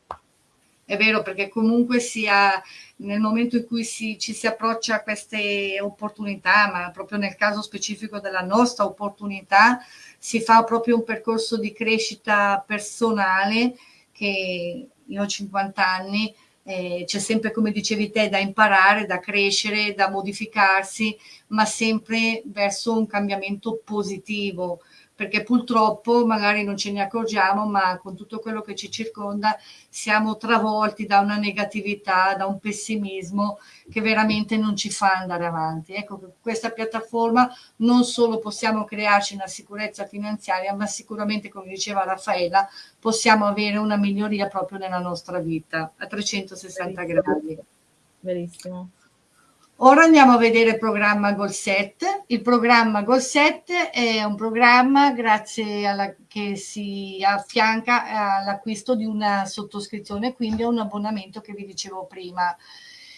È vero, perché comunque sia nel momento in cui si, ci si approccia a queste opportunità, ma proprio nel caso specifico della nostra opportunità, si fa proprio un percorso di crescita personale che io ho 50 anni, eh, c'è sempre, come dicevi te, da imparare, da crescere, da modificarsi, ma sempre verso un cambiamento positivo perché purtroppo magari non ce ne accorgiamo, ma con tutto quello che ci circonda siamo travolti da una negatività, da un pessimismo che veramente non ci fa andare avanti. Ecco, con questa piattaforma non solo possiamo crearci una sicurezza finanziaria, ma sicuramente, come diceva Raffaella, possiamo avere una miglioria proprio nella nostra vita a 360 Verissimo. gradi. Verissimo. Ora andiamo a vedere il programma Golset. Il programma Golset è un programma grazie alla, che si affianca all'acquisto di una sottoscrizione, quindi a un abbonamento che vi dicevo prima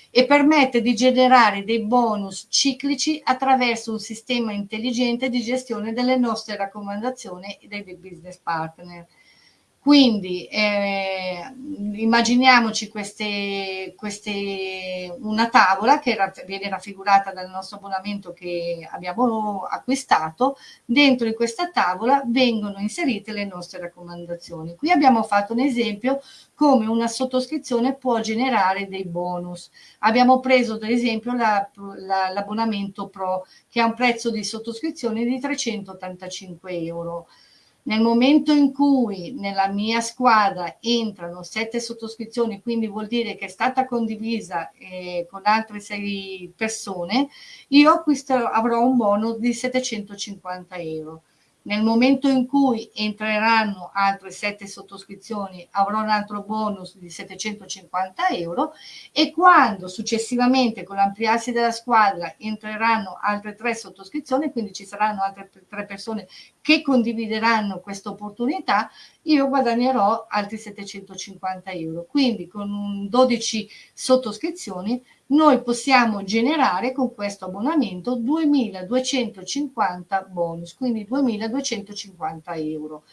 e permette di generare dei bonus ciclici attraverso un sistema intelligente di gestione delle nostre raccomandazioni e dei business partner. Quindi eh, immaginiamoci queste, queste, una tavola che viene raffigurata dal nostro abbonamento che abbiamo acquistato, dentro in questa tavola vengono inserite le nostre raccomandazioni. Qui abbiamo fatto un esempio come una sottoscrizione può generare dei bonus. Abbiamo preso ad esempio l'abbonamento la, Pro che ha un prezzo di sottoscrizione di 385 euro nel momento in cui nella mia squadra entrano sette sottoscrizioni, quindi vuol dire che è stata condivisa eh, con altre sei persone, io acquisterò, avrò un bonus di 750 euro. Nel momento in cui entreranno altre sette sottoscrizioni avrò un altro bonus di 750 euro e quando successivamente con l'ampliarsi della squadra entreranno altre tre sottoscrizioni, quindi ci saranno altre tre persone che condivideranno questa opportunità, io guadagnerò altri 750 euro. Quindi con 12 sottoscrizioni noi possiamo generare con questo abbonamento 2250 bonus, quindi 2250 euro.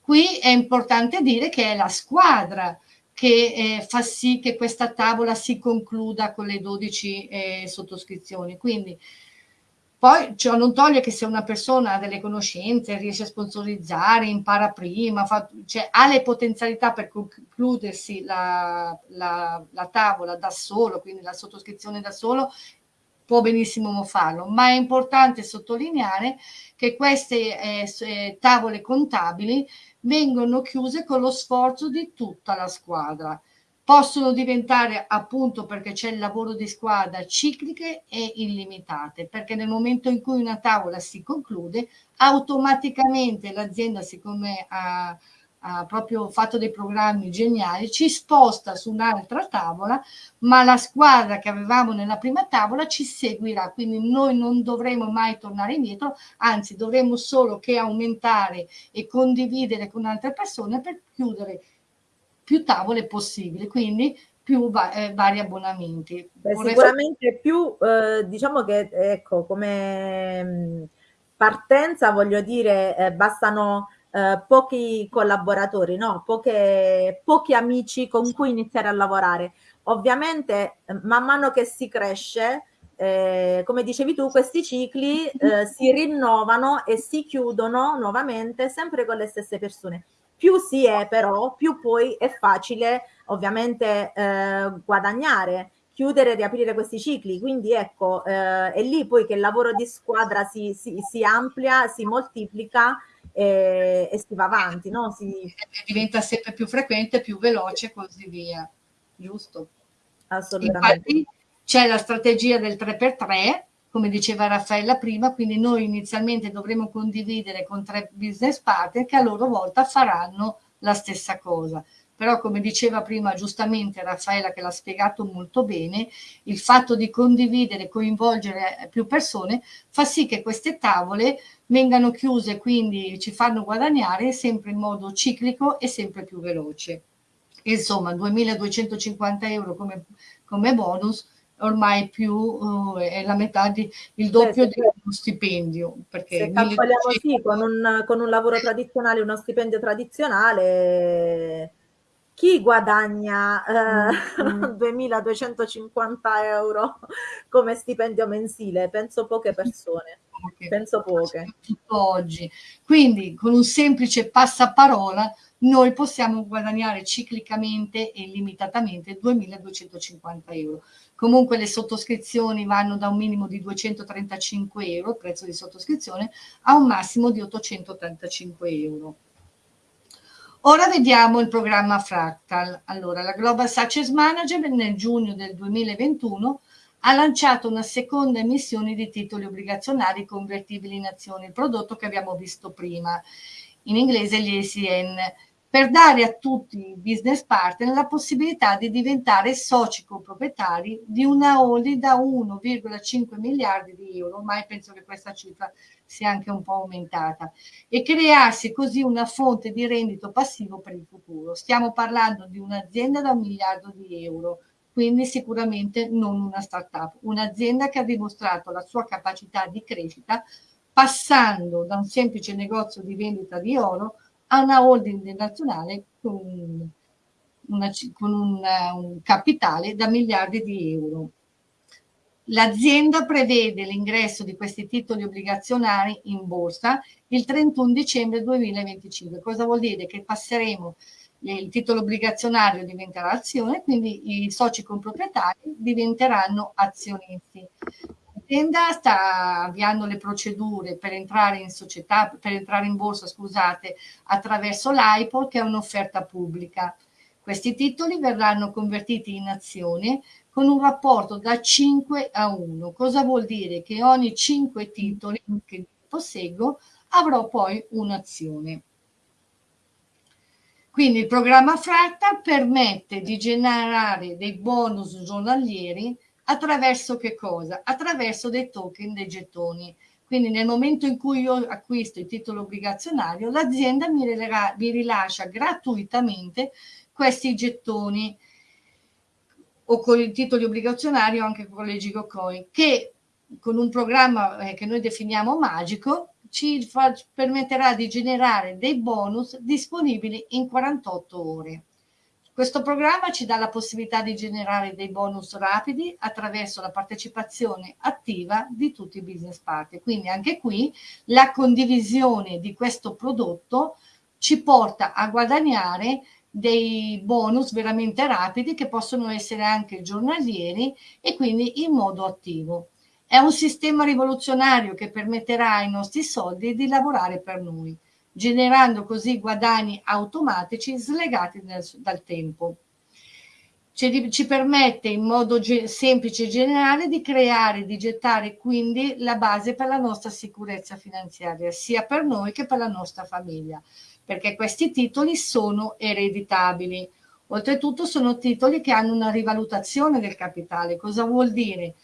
Qui è importante dire che è la squadra che eh, fa sì che questa tavola si concluda con le 12 eh, sottoscrizioni. Quindi poi ciò non toglie che se una persona ha delle conoscenze, riesce a sponsorizzare, impara prima, fa, cioè, ha le potenzialità per concludersi la, la, la tavola da solo, quindi la sottoscrizione da solo, può benissimo farlo, ma è importante sottolineare che queste eh, eh tavole contabili vengono chiuse con lo sforzo di tutta la squadra possono diventare appunto perché c'è il lavoro di squadra cicliche e illimitate perché nel momento in cui una tavola si conclude automaticamente l'azienda siccome ha, ha proprio fatto dei programmi geniali ci sposta su un'altra tavola ma la squadra che avevamo nella prima tavola ci seguirà. Quindi noi non dovremo mai tornare indietro anzi dovremo solo che aumentare e condividere con altre persone per chiudere più tavole possibili, quindi più va eh, vari abbonamenti. Beh, sicuramente più, eh, diciamo che ecco, come mm, partenza voglio dire, eh, bastano eh, pochi collaboratori, no? Poche, pochi amici con cui iniziare a lavorare. Ovviamente, eh, man mano che si cresce, eh, come dicevi tu, questi cicli eh, si rinnovano e si chiudono nuovamente sempre con le stesse persone più si è però, più poi è facile ovviamente eh, guadagnare, chiudere e riaprire questi cicli. Quindi ecco, eh, è lì poi che il lavoro di squadra si, si, si amplia, si moltiplica e, e, si va avanti, no? Si... diventa sempre più frequente, più veloce e così via, giusto? Assolutamente. Infatti c'è la strategia del 3x3 come diceva Raffaella prima, quindi noi inizialmente dovremo condividere con tre business partner che a loro volta faranno la stessa cosa. Però come diceva prima giustamente Raffaella che l'ha spiegato molto bene, il fatto di condividere, coinvolgere più persone fa sì che queste tavole vengano chiuse, quindi ci fanno guadagnare sempre in modo ciclico e sempre più veloce. Insomma, 2.250 euro come, come bonus ormai più uh, è la metà di il doppio di uno stipendio. Perché se calcoliamo sì, con un, con un lavoro tradizionale, uno stipendio tradizionale, chi guadagna eh, mm. 2250 euro come stipendio mensile? Penso poche persone. Poche. Penso poche. Oggi. Quindi con un semplice passaparola noi possiamo guadagnare ciclicamente e limitatamente 2250 euro. Comunque le sottoscrizioni vanno da un minimo di 235 euro, prezzo di sottoscrizione, a un massimo di 885 euro. Ora vediamo il programma Fractal. Allora, la Global Success Manager nel giugno del 2021 ha lanciato una seconda emissione di titoli obbligazionari convertibili in azioni, il prodotto che abbiamo visto prima, in inglese gli ACN, per dare a tutti i business partner la possibilità di diventare soci coproprietari di una holding da 1,5 miliardi di euro, ormai penso che questa cifra sia anche un po' aumentata, e crearsi così una fonte di reddito passivo per il futuro. Stiamo parlando di un'azienda da un miliardo di euro, quindi sicuramente non una startup, un'azienda che ha dimostrato la sua capacità di crescita passando da un semplice negozio di vendita di oro a una holding nazionale con, una, con un, un capitale da miliardi di euro. L'azienda prevede l'ingresso di questi titoli obbligazionari in borsa il 31 dicembre 2025. Cosa vuol dire? Che passeremo, il titolo obbligazionario diventerà azione, quindi i soci comproprietari diventeranno azionisti l'azienda sta avviando le procedure per entrare in società, per entrare in borsa, scusate, attraverso l'IPO che è un'offerta pubblica. Questi titoli verranno convertiti in azioni con un rapporto da 5 a 1. Cosa vuol dire? Che ogni 5 titoli che posseggo avrò poi un'azione. Quindi il programma Fractal permette di generare dei bonus giornalieri Attraverso che cosa? Attraverso dei token, dei gettoni. Quindi nel momento in cui io acquisto il titolo obbligazionario, l'azienda mi, mi rilascia gratuitamente questi gettoni o con i titoli obbligazionari o anche con le Gigocoin, che con un programma eh, che noi definiamo magico ci permetterà di generare dei bonus disponibili in 48 ore. Questo programma ci dà la possibilità di generare dei bonus rapidi attraverso la partecipazione attiva di tutti i business partner. Quindi anche qui la condivisione di questo prodotto ci porta a guadagnare dei bonus veramente rapidi che possono essere anche giornalieri e quindi in modo attivo. È un sistema rivoluzionario che permetterà ai nostri soldi di lavorare per noi generando così guadagni automatici slegati dal, dal tempo. Ci, ci, permette in modo semplice e generale di creare, di gettare quindi la base per la nostra sicurezza finanziaria, sia per noi che per la nostra famiglia, perché questi titoli sono ereditabili. Oltretutto sono titoli che hanno una rivalutazione del capitale. Cosa vuol dire?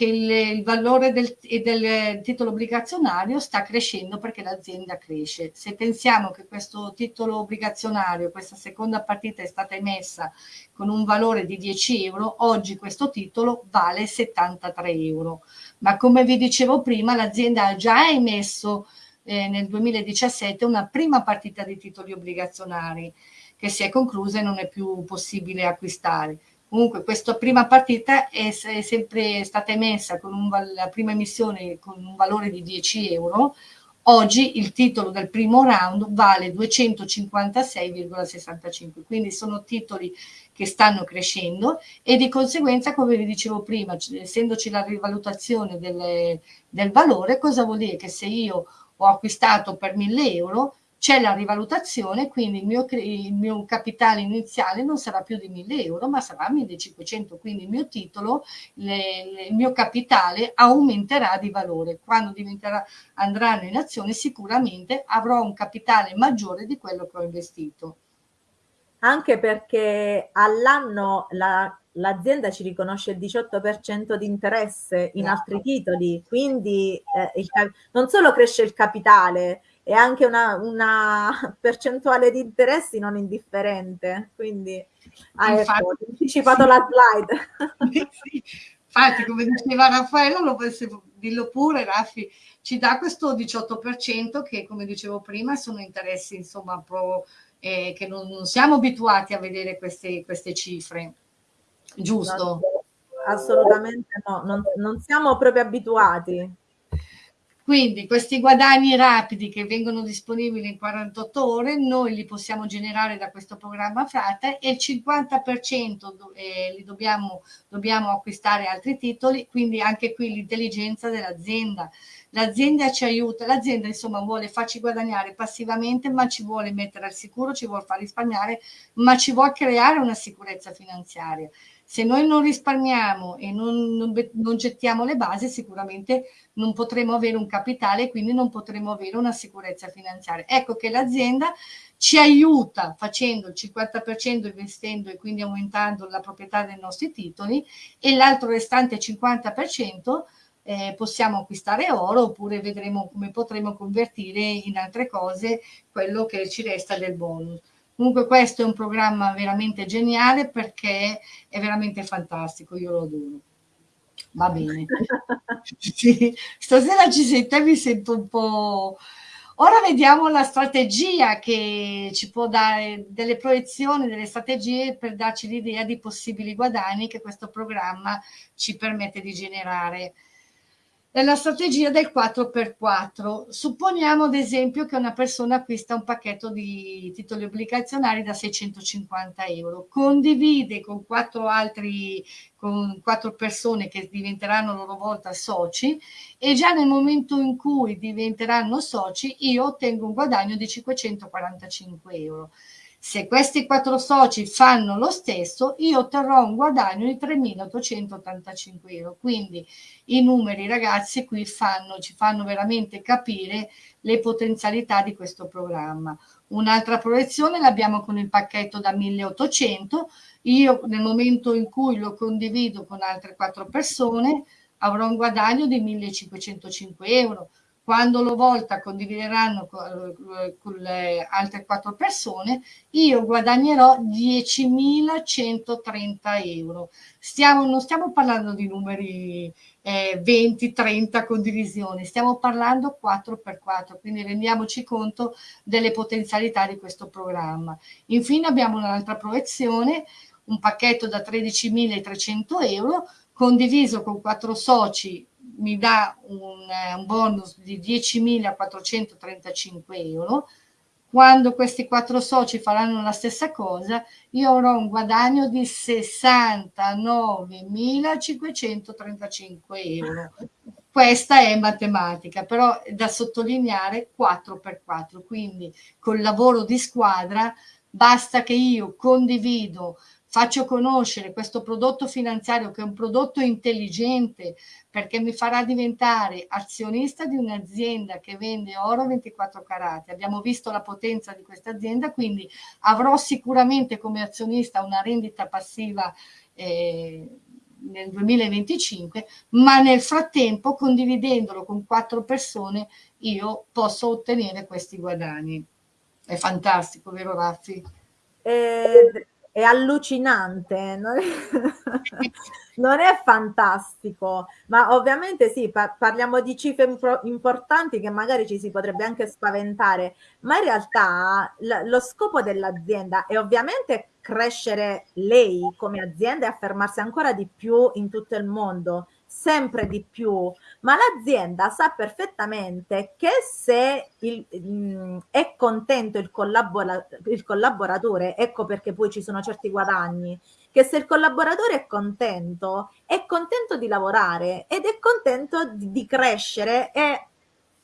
Che il, il valore del, del, titolo obbligazionario sta crescendo perché l'azienda cresce. Se pensiamo che questo titolo obbligazionario, questa seconda partita è stata emessa con un valore di 10 euro, oggi questo titolo vale 73 euro. Ma come vi dicevo prima, l'azienda ha già emesso eh, nel 2017 una prima partita di titoli obbligazionari che si è conclusa e non è più possibile acquistare. Comunque questa prima partita è, è sempre stata emessa con un, la prima emissione con un valore di 10 euro, oggi il titolo del primo round vale 256,65, quindi sono titoli che stanno crescendo e di conseguenza, come vi dicevo prima, essendoci la rivalutazione del, del valore, cosa vuol dire? Che se io ho acquistato per 1000 euro, c'è la rivalutazione, quindi il mio, il mio, capitale iniziale non sarà più di 1000 euro, ma sarà 1500, quindi il mio titolo, le, le, il mio capitale aumenterà di valore. Quando andranno in azione sicuramente avrò un capitale maggiore di quello che ho investito. Anche perché all'anno la l'azienda ci riconosce il 18% di interesse in altri titoli, quindi eh, il, non solo cresce il capitale, e anche una, una percentuale di interessi non indifferente. Quindi ah, ecco, ho anticipato sì. la slide. sì. Infatti, come diceva Raffaello, lo dillo pure, Raffi, ci dà questo 18% che, come dicevo prima, sono interessi, insomma, pro, eh, che non, non, siamo abituati a vedere queste, queste cifre. Giusto? No, assolutamente no, non, non siamo proprio abituati. Quindi questi guadagni rapidi che vengono disponibili in 48 ore, noi li possiamo generare da questo programma Frate e il 50% eh, li dobbiamo, dobbiamo acquistare altri titoli, quindi anche qui l'intelligenza dell'azienda. L'azienda ci aiuta, l'azienda insomma vuole farci guadagnare passivamente, ma ci vuole mettere al sicuro, ci vuole far risparmiare, ma ci vuole creare una sicurezza finanziaria se noi non risparmiamo e non, non, non, gettiamo le basi, sicuramente non potremo avere un capitale e quindi non potremo avere una sicurezza finanziaria. Ecco che l'azienda ci aiuta facendo il 50% investendo e quindi aumentando la proprietà dei nostri titoli e l'altro restante 50% eh, possiamo acquistare oro oppure vedremo come potremo convertire in altre cose quello che ci resta del bonus. Comunque questo è un programma veramente geniale perché è veramente fantastico, io lo adoro. Va bene. sì, stasera ci sente, mi sento un po'... Ora vediamo la strategia che ci può dare, delle proiezioni, delle strategie per darci l'idea di possibili guadagni che questo programma ci permette di generare la strategia del 4x4. Supponiamo ad esempio che una persona acquista un pacchetto di titoli obbligazionari da 650 euro, condivide con quattro altri, con quattro persone che diventeranno a loro volta soci e già nel momento in cui diventeranno soci io ottengo un guadagno di 545 euro. Se questi quattro soci fanno lo stesso, io otterrò un guadagno di 3.885 euro. Quindi i numeri, ragazzi, qui fanno, ci fanno veramente capire le potenzialità di questo programma. Un'altra proiezione l'abbiamo con il pacchetto da 1.800. Io nel momento in cui lo condivido con altre quattro persone avrò un guadagno di 1.505 euro quando lo volta condivideranno con, con le altre quattro persone, io guadagnerò 10.130 euro. Stiamo, non stiamo parlando di numeri eh, 20, 30 condivisioni, stiamo parlando 4 per 4, quindi rendiamoci conto delle potenzialità di questo programma. Infine abbiamo un'altra proiezione, un pacchetto da 13.300 euro condiviso con quattro soci mi dà un, eh, un bonus di 10.435 euro, quando questi quattro soci faranno la stessa cosa, io avrò un guadagno di 69.535 euro. Questa è matematica, però è da sottolineare 4 per 4, quindi col lavoro di squadra basta che io condivido faccio conoscere questo prodotto finanziario che è un prodotto intelligente perché mi farà diventare azionista di un'azienda che vende oro 24 carati. Abbiamo visto la potenza di questa azienda, quindi avrò sicuramente come azionista una rendita passiva eh, nel 2025, ma nel frattempo condividendolo con quattro persone io posso ottenere questi guadagni. È fantastico, vero Raffi? Eh, è allucinante, non è, non è, fantastico, ma ovviamente sì, par parliamo di cifre importanti che magari ci si potrebbe anche spaventare, ma in realtà lo scopo dell'azienda è ovviamente crescere lei come azienda e affermarsi ancora di più in tutto il mondo, sempre di più, ma l'azienda sa perfettamente che se il, mh, mm, è contento il, collabora il collaboratore, ecco perché poi ci sono certi guadagni, che se il collaboratore è contento, è contento di lavorare ed è contento di, di crescere e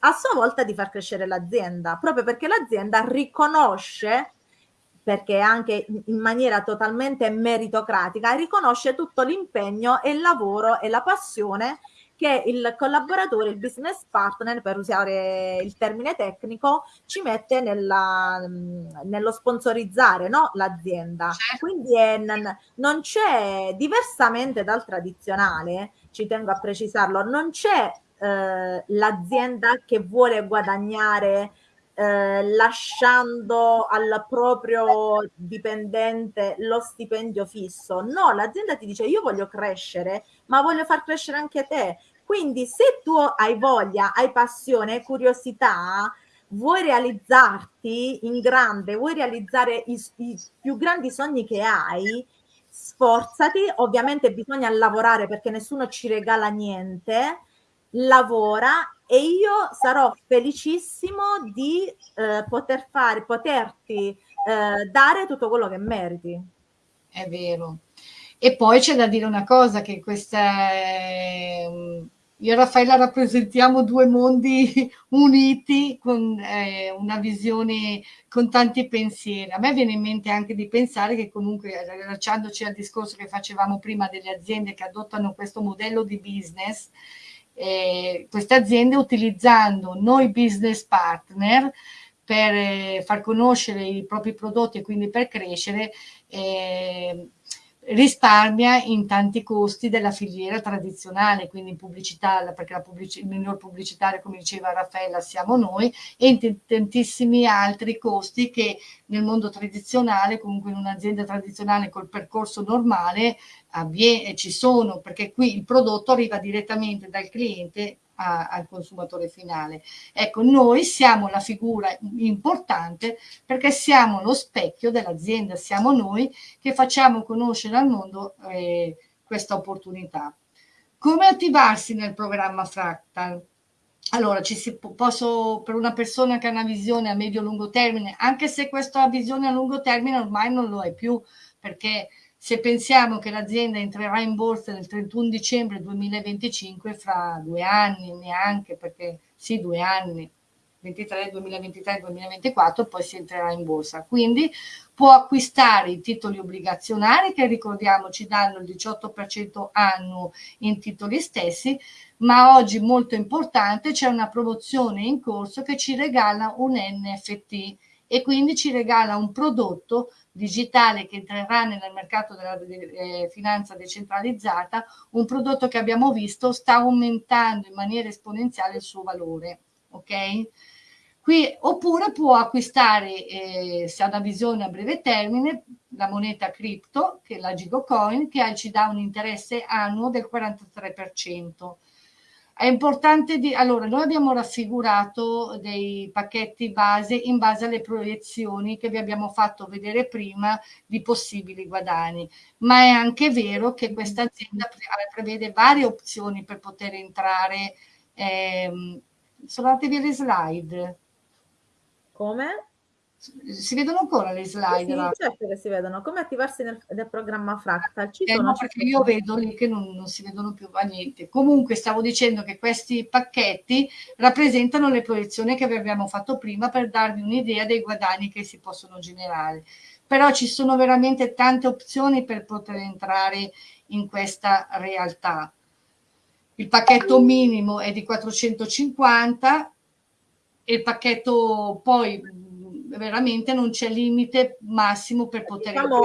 a sua volta di far crescere l'azienda, proprio perché l'azienda riconosce perché anche in maniera totalmente meritocratica riconosce tutto l'impegno e il lavoro e la passione che il collaboratore, il business partner, per usare il termine tecnico, ci mette nella, nello sponsorizzare no? l'azienda. Certo. Quindi è, non c'è, diversamente dal tradizionale, ci tengo a precisarlo, non c'è eh, l'azienda che vuole guadagnare eh, lasciando al proprio dipendente lo stipendio fisso. No, l'azienda ti dice io voglio crescere, ma voglio far crescere anche te. Quindi se tu hai voglia, hai passione, curiosità, vuoi realizzarti in grande, vuoi realizzare i, i più grandi sogni che hai, sforzati, ovviamente bisogna lavorare perché nessuno ci regala niente, lavora e io sarò felicissimo di eh, poter fare, poterti eh, dare tutto quello che meriti. È vero. E poi c'è da dire una cosa, che questa io e Raffaella rappresentiamo due mondi uniti con eh, una visione con tanti pensieri. A me viene in mente anche di pensare che comunque, rilacciandoci al discorso che facevamo prima delle aziende che adottano questo modello di business, eh, queste aziende utilizzando noi business partner per eh, far conoscere i propri prodotti e quindi per crescere, eh, risparmia in tanti costi della filiera tradizionale, quindi in pubblicità, perché la pubblic il miglior pubblicitario, come diceva Raffaella, siamo noi, e in tantissimi altri costi che nel mondo tradizionale, comunque in un'azienda tradizionale col percorso normale, ci sono, perché qui il prodotto arriva direttamente dal cliente a, al consumatore finale. Ecco, noi siamo la figura importante perché siamo lo specchio dell'azienda, siamo noi che facciamo conoscere al mondo eh, questa opportunità. Come attivarsi nel programma Fractal? Allora, ci si posso, per una persona che ha una visione a medio-lungo termine, anche se questa visione a lungo termine ormai non lo è più, perché se pensiamo che l'azienda entrerà in borsa nel 31 dicembre 2025, fra due anni neanche, perché sì, due anni, 23, 2023, 2024, poi si entrerà in borsa. Quindi può acquistare i titoli obbligazionari che ricordiamo ci danno il 18% annuo in titoli stessi, ma oggi molto importante c'è una promozione in corso che ci regala un NFT e quindi ci regala un prodotto digitale che entrerà nel mercato della eh, finanza decentralizzata, un prodotto che abbiamo visto sta aumentando in maniera esponenziale il suo valore. Ok? Qui, oppure può acquistare, eh, se ha una visione a breve termine, la moneta cripto, che è la Gigocoin, che ci dà un interesse annuo del 43%. È importante di... Allora, noi abbiamo raffigurato dei pacchetti base in base alle proiezioni che vi abbiamo fatto vedere prima di possibili guadagni, ma è anche vero che questa azienda prevede varie opzioni per poter entrare. Eh, sono andate via le slide. Come? Si vedono ancora le slide? Sì, certo che si vedono. Come attivarsi nel, nel programma Fractal? Ci eh sono no, perché io vedo lì che non, non, si vedono più a niente. Comunque stavo dicendo che questi pacchetti rappresentano le proiezioni che vi abbiamo fatto prima per darvi un'idea dei guadagni che si possono generare. Però ci sono veramente tante opzioni per poter entrare in questa realtà. Il pacchetto minimo è di 450, il pacchetto poi veramente non c'è limite massimo per poter diciamo,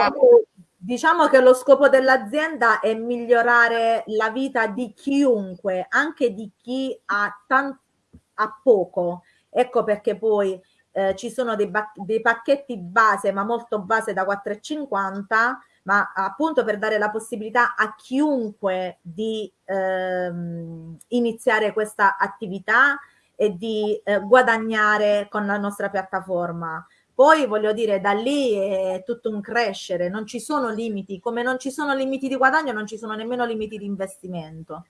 diciamo che lo scopo dell'azienda è migliorare la vita di chiunque, anche di chi ha, ha poco. Ecco perché poi eh, ci sono dei, dei, pacchetti base, ma molto base da 4,50, ma appunto per dare la possibilità a chiunque di ehm, iniziare questa attività e di eh, guadagnare con la nostra piattaforma. Poi voglio dire, da lì è tutto un crescere, non ci sono limiti, come non ci sono limiti di guadagno, non ci sono nemmeno limiti di investimento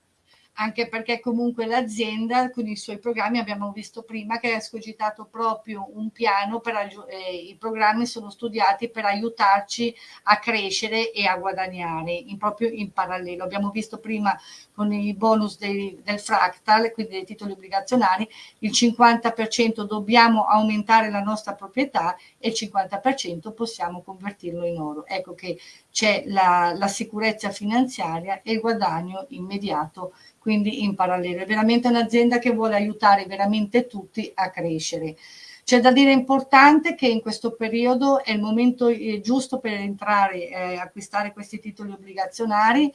anche perché comunque l'azienda con i suoi programmi abbiamo visto prima che ha escogitato proprio un piano per eh, i programmi sono studiati per aiutarci a crescere e a guadagnare in, proprio in parallelo. Abbiamo visto prima con i bonus dei, del fractal quindi dei titoli obbligazionari il 50% dobbiamo aumentare la nostra proprietà e il 50% possiamo convertirlo in oro. Ecco che c'è la, la sicurezza finanziaria e il guadagno immediato quindi in parallelo. È veramente un'azienda che vuole aiutare veramente tutti a crescere. C'è da dire importante che in questo periodo è il momento giusto per entrare e eh, acquistare questi titoli obbligazionari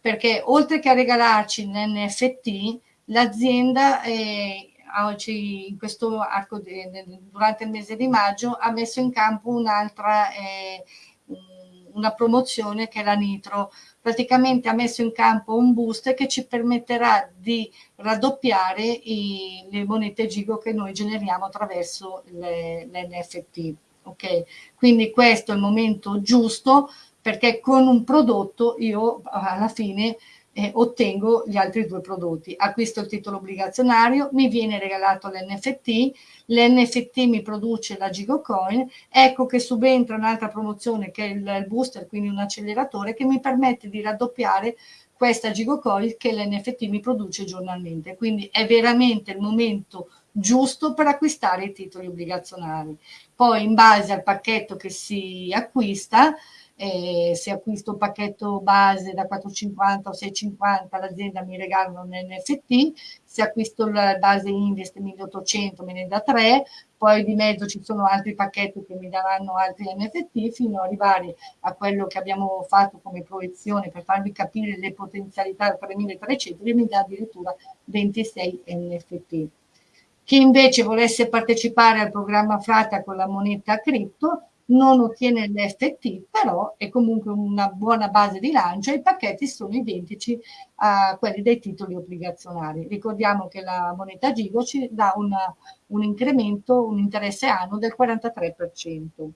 perché oltre che a regalarci l'NFT, l'azienda eh, in questo arco de, durante il mese di maggio ha messo in campo un'altra eh, una promozione che è la Nitro praticamente ha messo in campo un boost che ci permetterà di raddoppiare i, le monete Gigo che noi generiamo attraverso l'NFT. Ok, quindi questo è il momento giusto perché con un prodotto io alla fine eh, ottengo gli altri due prodotti. Acquisto il titolo obbligazionario, mi viene regalato l'NFT, l'NFT mi produce la Gigocoin, ecco che subentra un'altra promozione che è il booster, quindi un acceleratore che mi permette di raddoppiare questa Gigocoin che l'NFT mi produce giornalmente. Quindi è veramente il momento giusto per acquistare i titoli obbligazionari. Poi in base al pacchetto che si acquista, eh, se acquisto un pacchetto base da 4,50 o 6,50 l'azienda mi regala un NFT, se acquisto la base Invest 1800 me ne dà 3, poi di mezzo ci sono altri pacchetti che mi daranno altri NFT fino ad arrivare a quello che abbiamo fatto come proiezione per farvi capire le potenzialità del 3300 e mi dà addirittura 26 NFT. Chi invece volesse partecipare al programma Frata con la moneta cripto non ottiene l'FT, però è comunque una buona base di lancio e i pacchetti sono identici a quelli dei titoli obbligazionari. Ricordiamo che la moneta Gigo ci dà una, un incremento, un interesse annuo del 43%.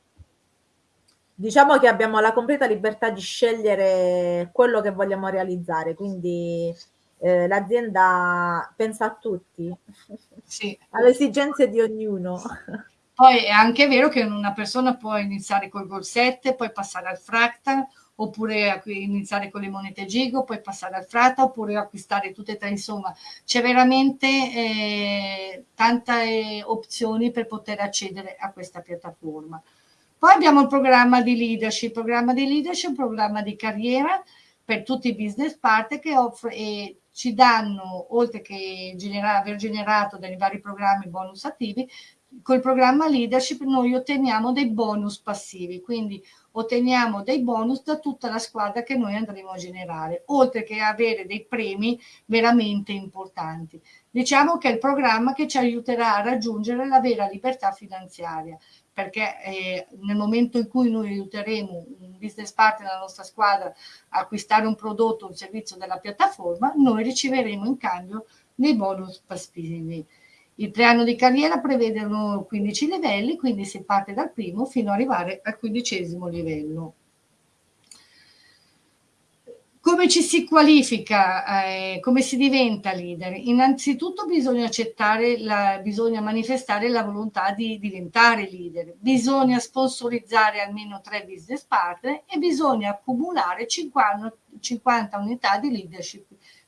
Diciamo che abbiamo la completa libertà di scegliere quello che vogliamo realizzare, quindi eh, l'azienda pensa a tutti, sì. alle esigenze di ognuno. Poi è anche vero che una persona può iniziare col Gol 7, poi passare al Fractal, oppure iniziare con le monete Gigo, poi passare al Frata, oppure acquistare tutte e tre, insomma, c'è veramente eh, tante opzioni per poter accedere a questa piattaforma. Poi abbiamo il programma di leadership, programma di leadership, programma di carriera per tutti i business partner che offre e ci danno, oltre che genera, aver generato dai vari programmi bonus attivi, col programma leadership noi otteniamo dei bonus passivi, quindi otteniamo dei bonus da tutta la squadra che noi andremo a generare, oltre che avere dei premi veramente importanti. Diciamo che è il programma che ci aiuterà a raggiungere la vera libertà finanziaria, perché eh, nel momento in cui noi aiuteremo un business partner della nostra squadra a acquistare un prodotto o un servizio della piattaforma, noi riceveremo in cambio dei bonus passivi. Il piano di carriera prevedono 15 livelli, quindi si parte dal primo fino ad arrivare al quindicesimo livello. Come ci si qualifica, eh, come si diventa leader? Innanzitutto bisogna la, bisogna manifestare la volontà di diventare leader, bisogna sponsorizzare almeno tre business partner e bisogna accumulare 50, 50 unità di leadership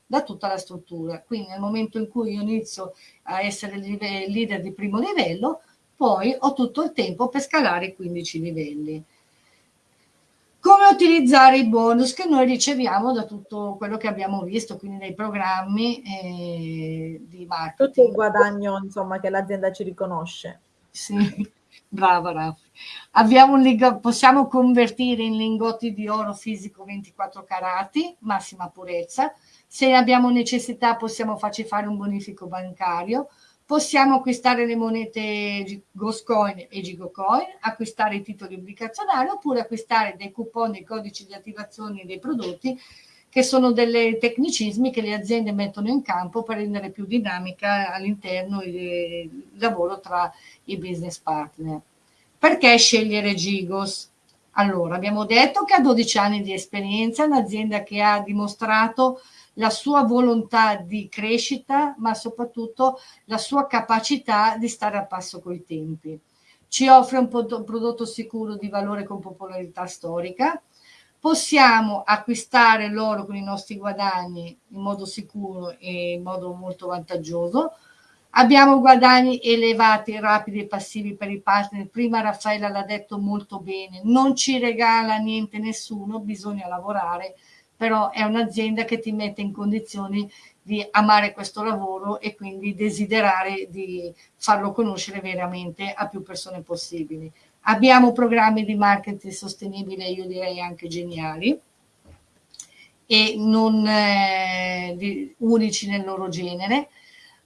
da tutta la struttura. Quindi nel momento in cui io inizio a essere leader di primo livello, poi ho tutto il tempo per scalare i 15 livelli. Come utilizzare i bonus che noi riceviamo da tutto quello che abbiamo visto, quindi dai programmi eh, di marketing. Tutto il guadagno insomma, che l'azienda ci riconosce. Sì, brava Raffi. Possiamo convertire in lingotti di oro fisico 24 carati, massima purezza, se abbiamo necessità possiamo farci fare un bonifico bancario, possiamo acquistare le monete Goscoin e Gigocoin, acquistare i titoli obbligazionari oppure acquistare dei coupon, dei codici di attivazione dei prodotti che sono dei tecnicismi che le aziende mettono in campo per rendere più dinamica all'interno il lavoro tra i business partner. Perché scegliere Gigos? Allora, abbiamo detto che ha 12 anni di esperienza, un'azienda che ha dimostrato la sua volontà di crescita, ma soprattutto la sua capacità di stare a passo coi tempi. Ci offre un prodotto sicuro di valore con popolarità storica, possiamo acquistare l'oro con i nostri guadagni in modo sicuro e in modo molto vantaggioso, abbiamo guadagni elevati, rapidi e passivi per i partner, prima Raffaella l'ha detto molto bene, non ci regala niente nessuno, bisogna lavorare, però è un'azienda che ti mette in condizioni di amare questo lavoro e quindi desiderare di farlo conoscere veramente a più persone possibili. Abbiamo programmi di marketing sostenibile, io direi anche geniali, e non eh, unici nel loro genere.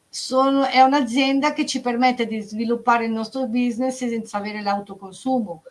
Sono, è un'azienda che ci permette di sviluppare il nostro business senza avere l'autoconsumo,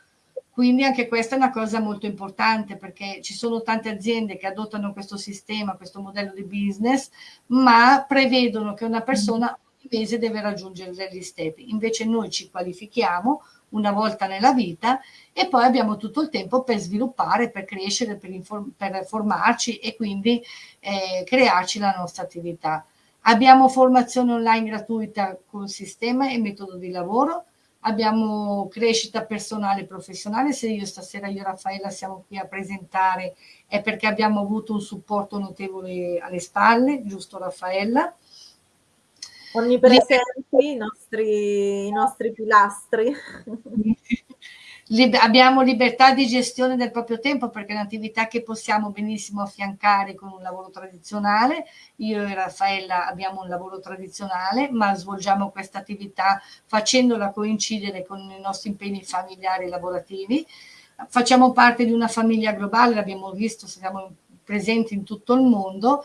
quindi anche questa è una cosa molto importante perché ci sono tante aziende che adottano questo sistema, questo modello di business, ma prevedono che una persona ogni mese deve raggiungere degli step. Invece noi ci qualifichiamo una volta nella vita e poi abbiamo tutto il tempo per sviluppare, per crescere, per, per formarci e quindi eh, crearci la nostra attività. Abbiamo formazione online gratuita con sistema e metodo di lavoro, abbiamo crescita personale e professionale, se io stasera io e Raffaella siamo qui a presentare è perché abbiamo avuto un supporto notevole alle spalle, giusto Raffaella? Onnipresenti i nostri, i nostri pilastri. Lib abbiamo libertà di gestione del proprio tempo perché è un'attività che possiamo benissimo affiancare con un lavoro tradizionale. Io e Raffaella abbiamo un lavoro tradizionale, ma svolgiamo questa attività facendola coincidere con i nostri impegni familiari e lavorativi. Facciamo parte di una famiglia globale, l'abbiamo visto, siamo presenti in tutto il mondo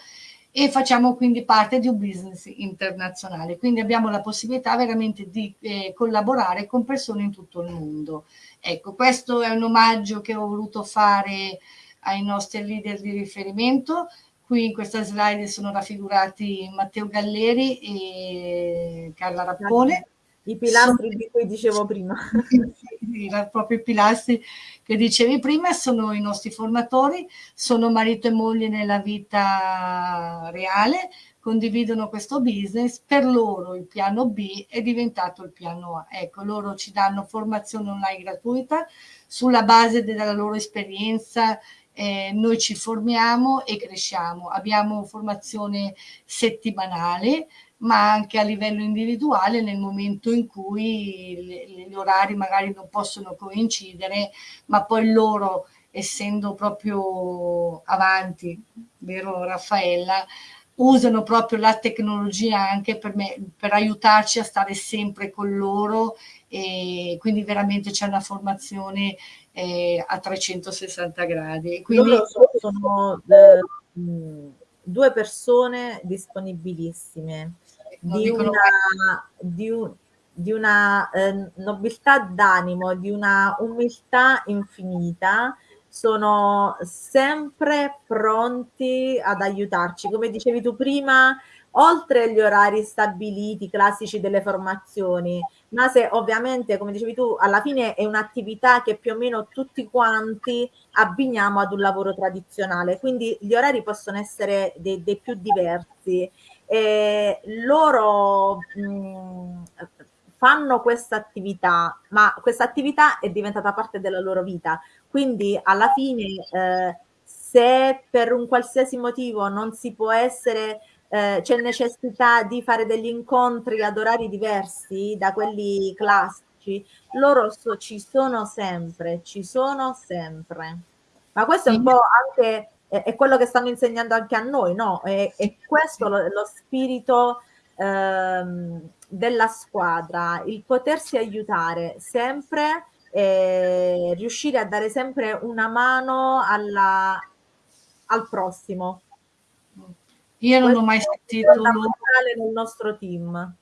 e facciamo quindi parte di un business internazionale. Quindi abbiamo la possibilità veramente di eh, collaborare con persone in tutto il mondo. Ecco, questo è un omaggio che ho voluto fare ai nostri leader di riferimento. Qui in questa slide sono raffigurati Matteo Galleri e Carla Rappone. I pilastri sono... di cui dicevo prima. proprio i pilastri che dicevi prima sono i nostri formatori, sono marito e moglie nella vita reale, condividono questo business, per loro il piano B è diventato il piano A. Ecco, loro ci danno formazione online gratuita sulla base della loro esperienza, eh, noi ci formiamo e cresciamo. Abbiamo formazione settimanale, ma anche a livello individuale nel momento in cui gli orari magari non possono coincidere, ma poi loro, essendo proprio avanti, vero Raffaella, usano proprio la tecnologia anche per, me, per aiutarci a stare sempre con loro e quindi veramente c'è una formazione eh, a 360 gradi. Quindi, loro sono eh, due persone disponibilissime di una, di, un, di una eh, nobiltà d'animo, di una umiltà infinita sono sempre pronti ad aiutarci. Come dicevi tu prima, oltre agli orari stabiliti, classici delle formazioni, ma se ovviamente, come dicevi tu, alla fine è un'attività che più o meno tutti quanti abbiniamo ad un lavoro tradizionale, quindi gli orari possono essere dei, dei più diversi. E loro mh, fanno questa attività, ma questa attività è diventata parte della loro vita. Quindi alla fine, eh, se per un qualsiasi motivo non si può essere, eh, c'è necessità di fare degli incontri ad orari diversi da quelli classici, loro so, ci sono sempre, ci sono sempre. Ma questo è un po' anche è, è quello che stanno insegnando anche a noi, no? È, è questo lo, lo spirito ehm, della squadra, il potersi aiutare sempre e riuscire a dare sempre una mano alla, al prossimo. Io non Questo ho mai sentito nel nostro team.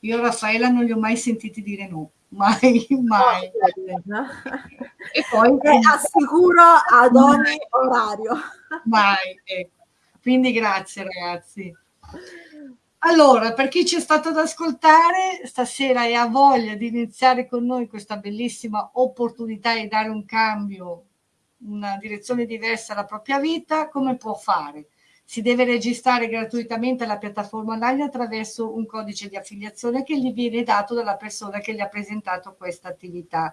Io Raffaella non li ho mai sentiti dire no, mai, mai. No, e poi e assicuro ad ogni orario. Mai, ecco. Quindi grazie ragazzi. Allora, per chi ci è stato ad ascoltare, stasera e ha voglia di iniziare con noi questa bellissima opportunità di dare un cambio, una direzione diversa alla propria vita, come può fare? Si deve registrare gratuitamente alla piattaforma online attraverso un codice di affiliazione che gli viene dato dalla persona che gli ha presentato questa attività.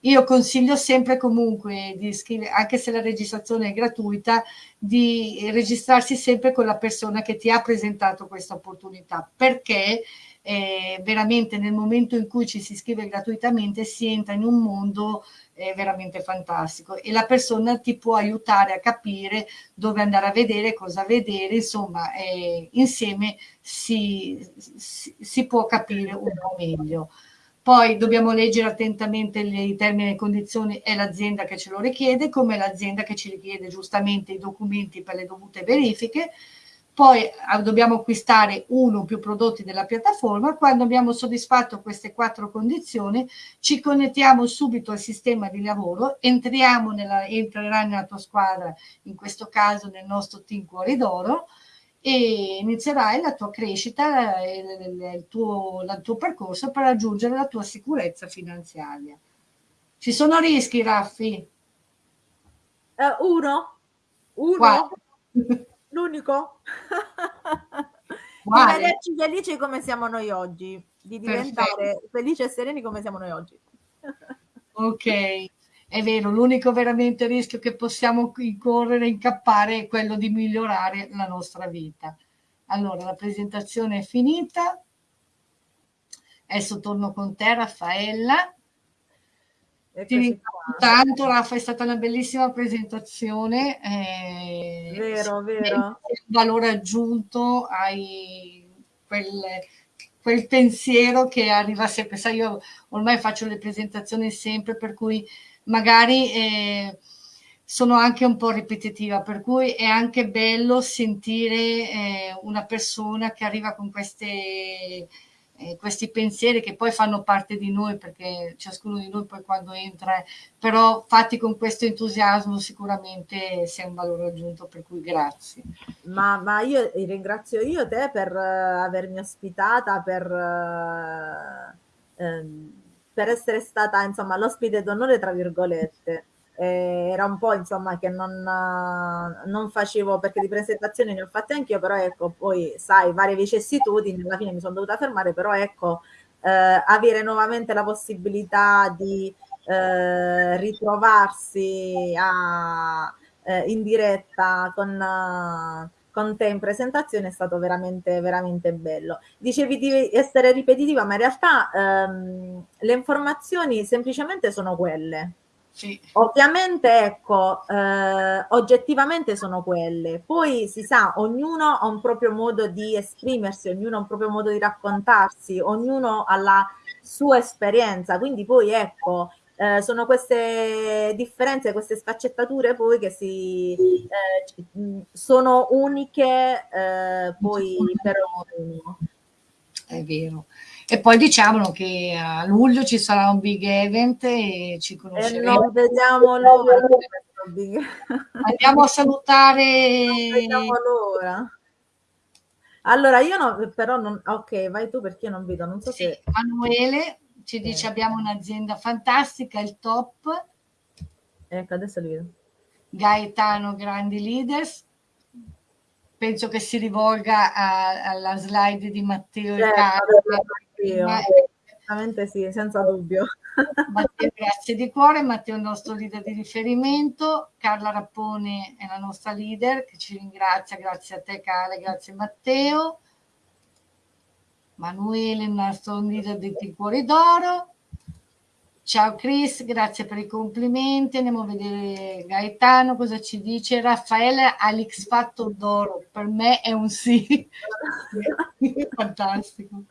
Io consiglio sempre comunque di iscrivere, anche se la registrazione è gratuita, di registrarsi sempre con la persona che ti ha presentato questa opportunità, perché eh, veramente nel momento in cui ci si iscrive gratuitamente si entra in un mondo eh, veramente fantastico e la persona ti può aiutare a capire dove andare a vedere, cosa vedere, insomma eh, insieme si, si, si può capire un po' meglio. Poi dobbiamo leggere attentamente i termini e condizioni, è l'azienda che ce lo richiede, come l'azienda che ci richiede giustamente i documenti per le dovute verifiche. Poi ah, dobbiamo acquistare uno o più prodotti della piattaforma. Quando abbiamo soddisfatto queste quattro condizioni, ci connettiamo subito al sistema di lavoro, entriamo nella, entrerà nella tua squadra, in questo caso nel nostro team Cuori d'Oro, e inizierai la tua crescita, il tuo, il tuo percorso per raggiungere la tua sicurezza finanziaria. Ci sono rischi, Raffi? Uh, uno? Uno? L'unico? di vederci felici come siamo noi oggi, di diventare Perfetto. felici e sereni come siamo noi oggi. ok, è vero, l'unico veramente rischio che possiamo correre, incappare, è quello di migliorare la nostra vita. Allora, la presentazione è finita. Adesso torno con te, Raffaella. Ti ringrazio tanto, Raffa, è stata una bellissima presentazione. Eh, vero, vero. Un valore aggiunto hai quel, quel pensiero che arriva sempre. Sai, io ormai faccio le presentazioni sempre, per cui magari eh, sono anche un po' ripetitiva, per cui è anche bello sentire eh, una persona che arriva con queste eh, questi pensieri che poi fanno parte di noi perché ciascuno di noi poi quando entra, però fatti con questo entusiasmo sicuramente sei un valore aggiunto, per cui grazie. Ma, ma io ringrazio io te per uh, avermi ospitata, per, uh, um, per essere stata insomma l'ospite d'onore tra virgolette eh, era un po' insomma che non, non, facevo perché di presentazioni ne ho fatte anch'io però ecco poi sai varie vicissitudini alla fine mi sono dovuta fermare però ecco eh, avere nuovamente la possibilità di eh, ritrovarsi a, eh, in diretta con con te in presentazione è stato veramente, veramente bello. Dicevi di essere ripetitiva, ma in realtà ehm, le informazioni semplicemente sono quelle. Sì. Ovviamente, ecco, eh, oggettivamente sono quelle. Poi si sa, ognuno ha un proprio modo di esprimersi, ognuno ha un proprio modo di raccontarsi, ognuno ha la sua esperienza. Quindi poi, ecco, eh, sono queste differenze, queste sfaccettature poi che si, eh, sono uniche eh, poi per ognuno. È vero. E poi diciamolo che a luglio ci sarà un big event e ci conosceremo. E non vediamo l'ora. Andiamo a salutare. Non vediamo l'ora. Allora, io no, però non... Ok, vai tu perché io non vedo, non so sì, se... Emanuele ci dice eh. abbiamo un'azienda fantastica, il top. Ecco, adesso li vedo. Gaetano, grandi leaders penso che si rivolga a, alla slide di Matteo certo, e Carlo. Esattamente sì, senza dubbio. Matteo, grazie di cuore. Matteo è il nostro leader di riferimento. Carla Rappone è la nostra leader che ci ringrazia. Grazie a te, Carla, grazie Matteo. Manuele, il nostro leader di Cuori d'Oro. Ciao Chris, grazie per i complimenti. Andiamo a vedere Gaetano cosa ci dice. Raffaele Alex Fatto d'oro, per me è un sì. Fantastico.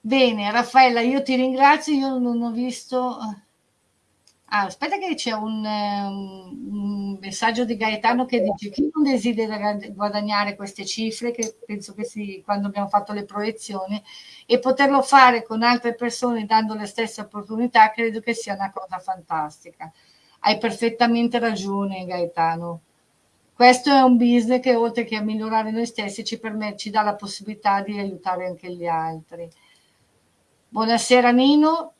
Bene, Raffaella, io ti ringrazio. Io non ho visto Ah, aspetta che c'è un, un, messaggio di Gaetano che dice chi non desidera guadagnare queste cifre, che penso che sì, quando abbiamo fatto le proiezioni, e poterlo fare con altre persone dando le stesse opportunità, credo che sia una cosa fantastica. Hai perfettamente ragione Gaetano. Questo è un business che oltre che a migliorare noi stessi ci, permette, ci dà la possibilità di aiutare anche gli altri. Buonasera Nino,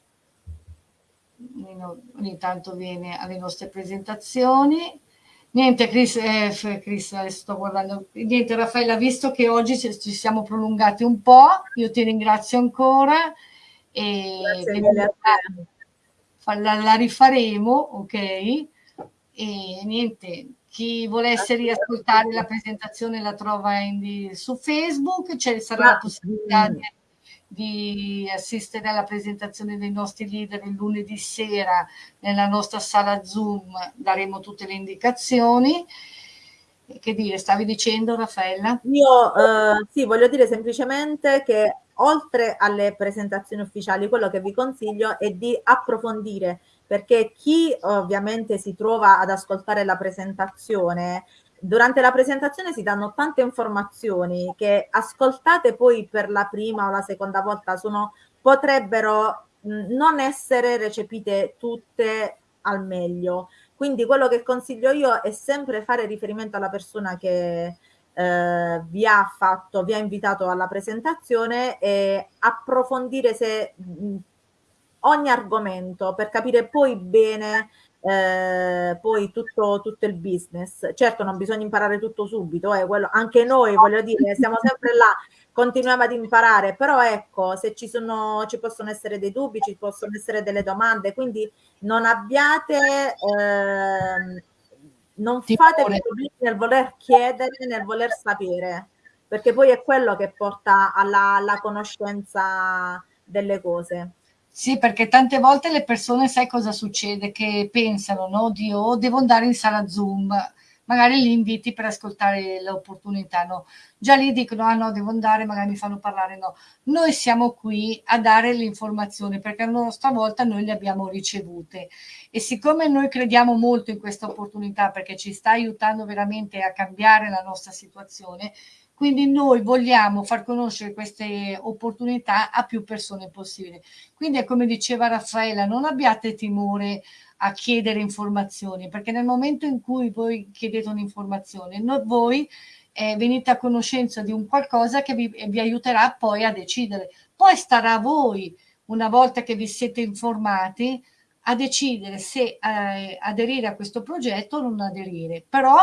ogni tanto viene alle nostre presentazioni. Niente, Chris, eh, Chris, sto guardando. Niente, Raffaella, visto che oggi ci siamo prolungati un po', io ti ringrazio ancora e la, la, rifaremo, ok? E niente, chi volesse riascoltare la presentazione la trova in, su Facebook, c'è sarà la possibilità di di assistere alla presentazione dei nostri leader il lunedì sera nella nostra sala Zoom, daremo tutte le indicazioni. Che dire, stavi dicendo Raffaella? Io eh, sì, voglio dire semplicemente che oltre alle presentazioni ufficiali, quello che vi consiglio è di approfondire, perché chi ovviamente si trova ad ascoltare la presentazione durante la presentazione si danno tante informazioni che ascoltate poi per la prima o la seconda volta sono, potrebbero non essere recepite tutte al meglio. Quindi quello che consiglio io è sempre fare riferimento alla persona che, eh, vi ha fatto, vi ha invitato alla presentazione e approfondire se mh, ogni argomento per capire poi bene eh, poi tutto, tutto, il business. Certo non bisogna imparare tutto subito, eh, quello, anche noi voglio dire, siamo sempre là, continuiamo ad imparare, però ecco, se ci, sono, ci possono essere dei dubbi, ci possono essere delle domande, quindi non abbiate... Eh, non fate problemi nel voler chiedere, nel voler sapere, perché poi è quello che porta alla, alla conoscenza delle cose. Sì, perché tante volte le persone, sai cosa succede? Che pensano, no? Dio, oh, devo andare in sala Zoom, magari li inviti per ascoltare l'opportunità, no? Già lì dicono, ah no, devo andare, magari mi fanno parlare, no. Noi siamo qui a dare le informazioni, perché la nostra volta noi le abbiamo ricevute. E siccome noi crediamo molto in questa opportunità, perché ci sta aiutando veramente a cambiare la nostra situazione, quindi noi vogliamo far conoscere queste opportunità a più persone possibile. Quindi è come diceva Raffaella, non abbiate timore a chiedere informazioni, perché nel momento in cui voi chiedete un'informazione, voi eh, venite a conoscenza di un qualcosa che vi, vi aiuterà poi a decidere. Poi starà a voi, una volta che vi siete informati, a decidere se eh, aderire a questo progetto o non aderire. Però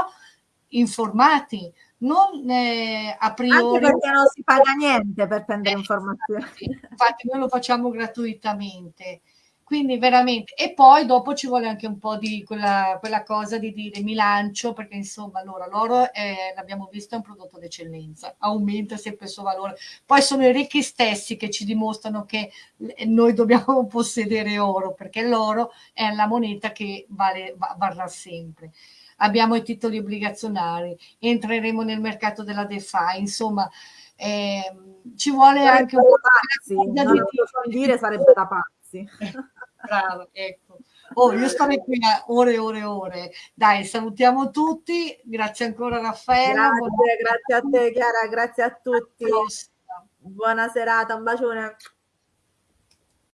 informati, non eh, a priori... Anche perché non si paga niente per prendere eh, informazioni. Infatti noi lo facciamo gratuitamente. Quindi veramente, e poi dopo ci vuole anche un po' di quella, quella cosa di dire mi lancio, perché insomma allora l'oro è, l'abbiamo visto è un prodotto d'eccellenza, aumenta sempre il suo valore. Poi sono i ricchi stessi che ci dimostrano che noi dobbiamo possedere oro, perché l'oro è la moneta che vale, varrà sempre abbiamo i titoli obbligazionari, entreremo nel mercato della DeFi, insomma eh, ci vuole sarebbe anche un po' pazzi, non lo so dire sarebbe da pazzi. Bravo, ecco. Oh, io starei qui a ore e ore e ore. Dai, salutiamo tutti. Grazie ancora Raffaella. Grazie, grazie a te Chiara, grazie a tutti. Buona serata, un bacione.